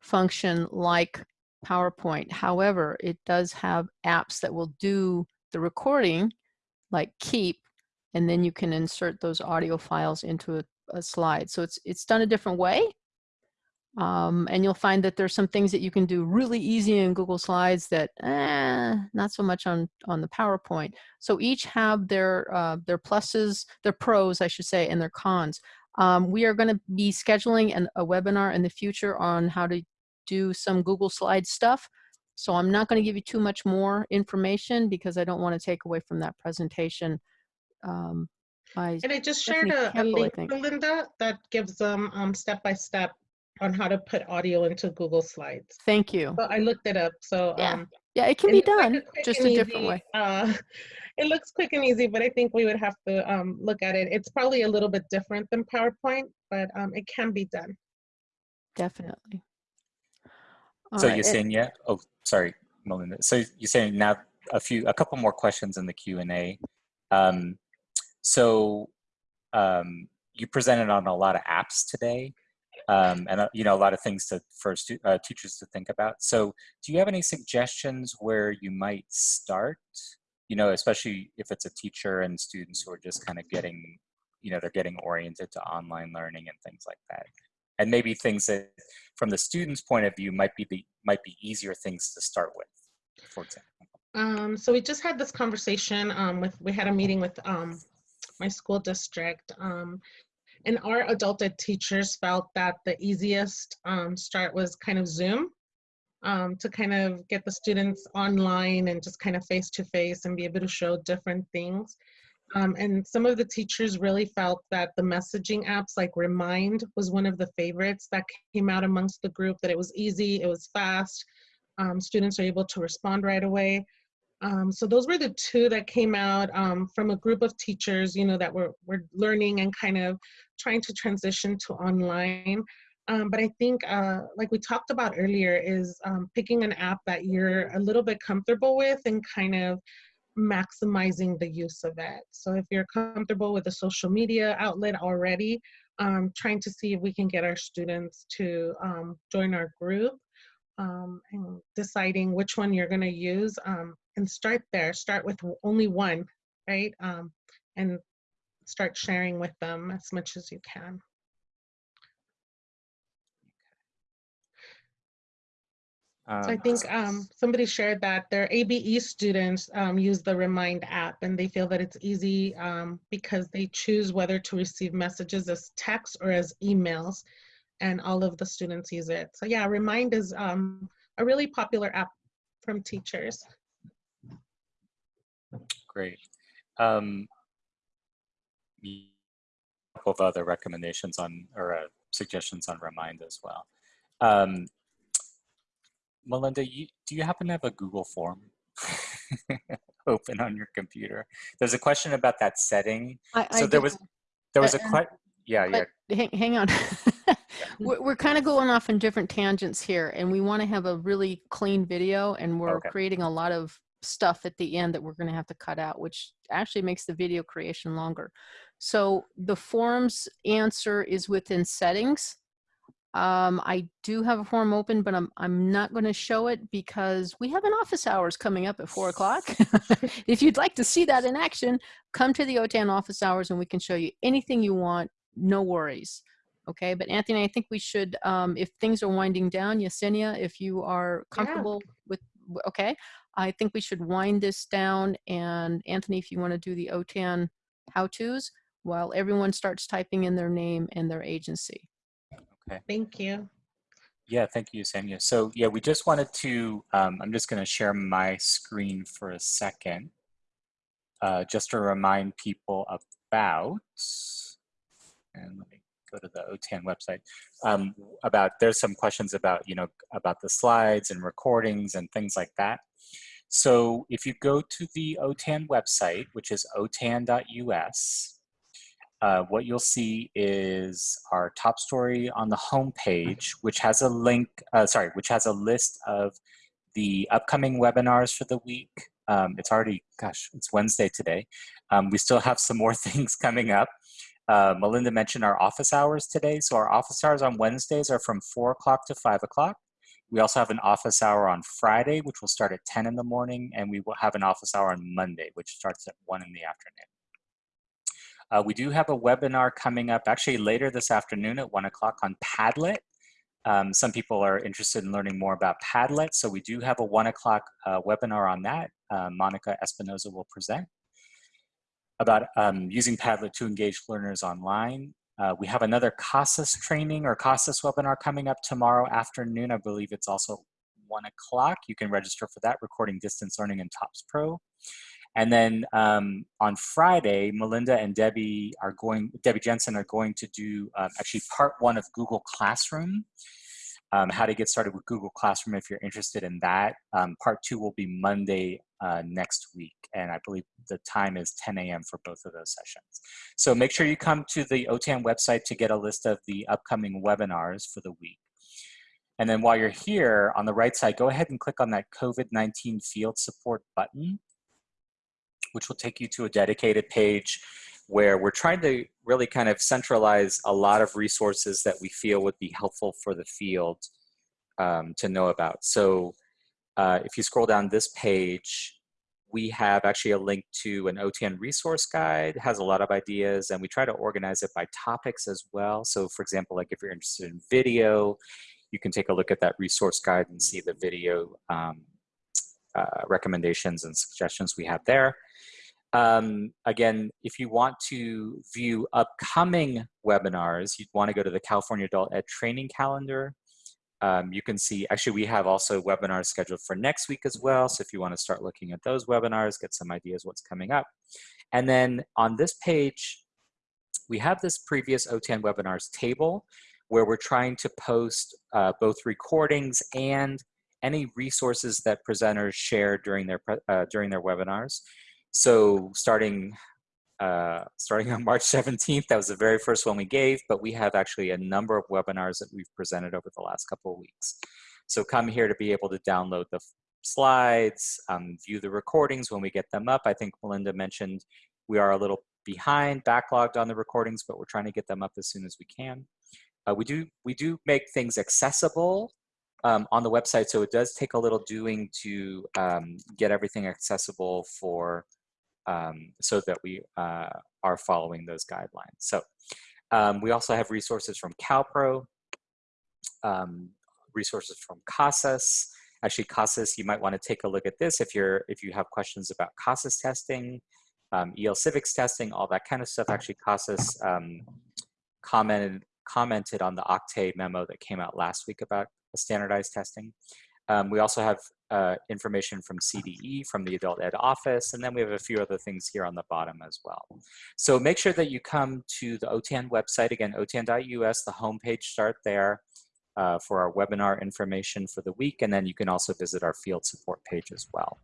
function like PowerPoint. However, it does have apps that will do the recording, like Keep, and then you can insert those audio files into a, a slide. So it's it's done a different way. Um, and you'll find that there's some things that you can do really easy in Google Slides that eh, not so much on on the PowerPoint. So each have their uh, their pluses, their pros, I should say, and their cons. Um, we are going to be scheduling an, a webinar in the future on how to do some Google Slide stuff. So I'm not going to give you too much more information because I don't want to take away from that presentation. Um, I, And I just shared a, a Campbell, I link. Linda, that gives them um, step-by-step on how to put audio into Google Slides. thank you. So I looked it up, so. Yeah, um, Yeah, it can be looks like done, just a different way. uh, It looks quick and easy, but I think we would have to um, look at it. It's probably a little bit different than PowerPoint, but um, it can be done. Definitely. So right, you're saying, yeah, oh, sorry, Melinda. So you're saying now a few, a couple more questions in the Q and A. Um, so um, you presented on a lot of apps today, um, and uh, you know a lot of things to for stu- uh, teachers to think about. So do you have any suggestions where you might start? You know, especially if it's a teacher and students who are just kind of getting, you know, they're getting oriented to online learning and things like that and maybe things that from the student's point of view might be the might be easier things to start with for example Um, so we just had this conversation um, with, we had a meeting with um, my school district. Um, and our adult ed teachers felt that the easiest um, start was kind of Zoom. um, to kind of get the students online and just kind of face to face and be able to show different things. Um, and some of the teachers really felt that the messaging apps like Remind was one of the favorites that came out amongst the group, that it was easy, it was fast, um, students are able to respond right away. Um, so those were the two that came out um, from a group of teachers, you know, that were, were learning and kind of trying to transition to online. Um, but I think, uh, like we talked about earlier, is um, picking an app that you're a little bit comfortable with and kind of maximizing the use of it. So if you're comfortable with a social media outlet already, um, trying to see if we can get our students to um, join our group um, and deciding which one you're going to use um, and start there. Start with only one, right? Um, and start sharing with them as much as you can. So I Um, think um, somebody shared that their ABE students um, use the Remind app and they feel that it's easy um, because they choose whether to receive messages as text or as emails and all of the students use it. So yeah, Remind is um, a really popular app from teachers. Great. Um, y- couple of other recommendations on or uh, suggestions on Remind as well. Um, Melinda, you, do you happen to have a Google form open on your computer? There's a question about that setting. I, I So there was there was a Uh, question. Yeah, yeah. hang, hang on. we're we're kind of going off in different tangents here, and we want to have a really clean video, and we're Okay. creating a lot of stuff at the end that we're going to have to cut out, which actually makes the video creation longer. So the forms answer is within settings. Um, I do have a form open, but I'm I'm not going to show it because we have an office hours coming up at four o'clock. if you'd like to see that in action, come to the OTAN office hours and we can show you anything you want. No worries. Okay, but Anthony, I think we should, um, if things are winding down, Yesenia, if you are comfortable with, okay, I think we should wind this down. And Anthony, if you want to do the OTAN how-tos while everyone starts typing in their name and their agency. Thank you. Yeah, thank you, Sanya. So yeah, we just wanted to, um, I'm just gonna share my screen for a second. Uh, just to remind people about, and let me go to the OTAN website, um, about, there's some questions about, you know, about the slides and recordings and things like that. So if you go to the OTAN website, which is otan.us, uh, what you'll see is our top story on the home page, which has a link, uh, sorry, which has a list of the upcoming webinars for the week. Um, it's already, gosh, it's Wednesday today. Um, we still have some more things coming up. Uh, Melinda mentioned our office hours today. So our office hours on Wednesdays are from four o'clock to five o'clock. We also have an office hour on Friday, which will start at 10 in the morning, and we will have an office hour on Monday, which starts at one in the afternoon. Uh, we do have a webinar coming up actually later this afternoon at one o'clock on Padlet. Um, some people are interested in learning more about Padlet, so we do have a one o'clock uh, webinar on that. Uh, Monica Espinoza will present about um, using Padlet to engage learners online. Uh, we have another CASAS training or CASAS webinar coming up tomorrow afternoon. I believe it's also one o'clock. You can register for that, recording distance learning in TOPS Pro. And then um, on Friday, Melinda and Debbie are going, Debbie Jensen are going to do uh, actually part one of Google Classroom, um, how to get started with Google Classroom if you're interested in that. Um, part two will be Monday uh, next week. And I believe the time is 10 a.m. for both of those sessions. So make sure you come to the OTAN website to get a list of the upcoming webinars for the week. And then while you're here on the right side, go ahead and click on that COVID-19 field support button which will take you to a dedicated page where we're trying to really kind of centralize a lot of resources that we feel would be helpful for the field um, to know about. So uh, if you scroll down this page, we have actually a link to an OTAN resource guide, it has a lot of ideas, and we try to organize it by topics as well. So for example, like if you're interested in video, you can take a look at that resource guide and see the video um, uh, recommendations and suggestions we have there. Um, again, if you want to view upcoming webinars, you'd want to go to the California Adult Ed Training Calendar. um, you can see, actually we have also webinars scheduled for next week as well. So if you wanna start looking at those webinars, get some ideas what's coming up. And then on this page, we have this previous OTAN webinars table where we're trying to post uh, both recordings and any resources that presenters share during their, uh, during their webinars. So starting uh, starting on March 17th. That was the very first one we gave, but we have actually a number of webinars that we've presented over the last couple of weeks. So come here to be able to download the slides, um, view the recordings when we get them up. I think Melinda mentioned we are a little behind, backlogged on the recordings, but we're trying to get them up as soon as we can. Uh, we do we do make things accessible um, on the website, so it does take a little doing to um, get everything accessible for um, so that we uh, are following those guidelines. So um, we also have resources from CalPro, um, resources from CASAS. Actually, CASAS, you might want to take a look at this if you're if you have questions about CASAS testing, um, EL Civics testing, all that kind of stuff. Actually, CASAS um, commented commented on the OCTAE memo that came out last week about standardized testing. Um, we also have uh, information from CDE, from the Adult Ed Office, and then we have a few other things here on the bottom as well. So make sure that you come to the OTAN website, again, otan.us, the homepage, start there uh, for our webinar information for the week, and then you can also visit our field support page as well.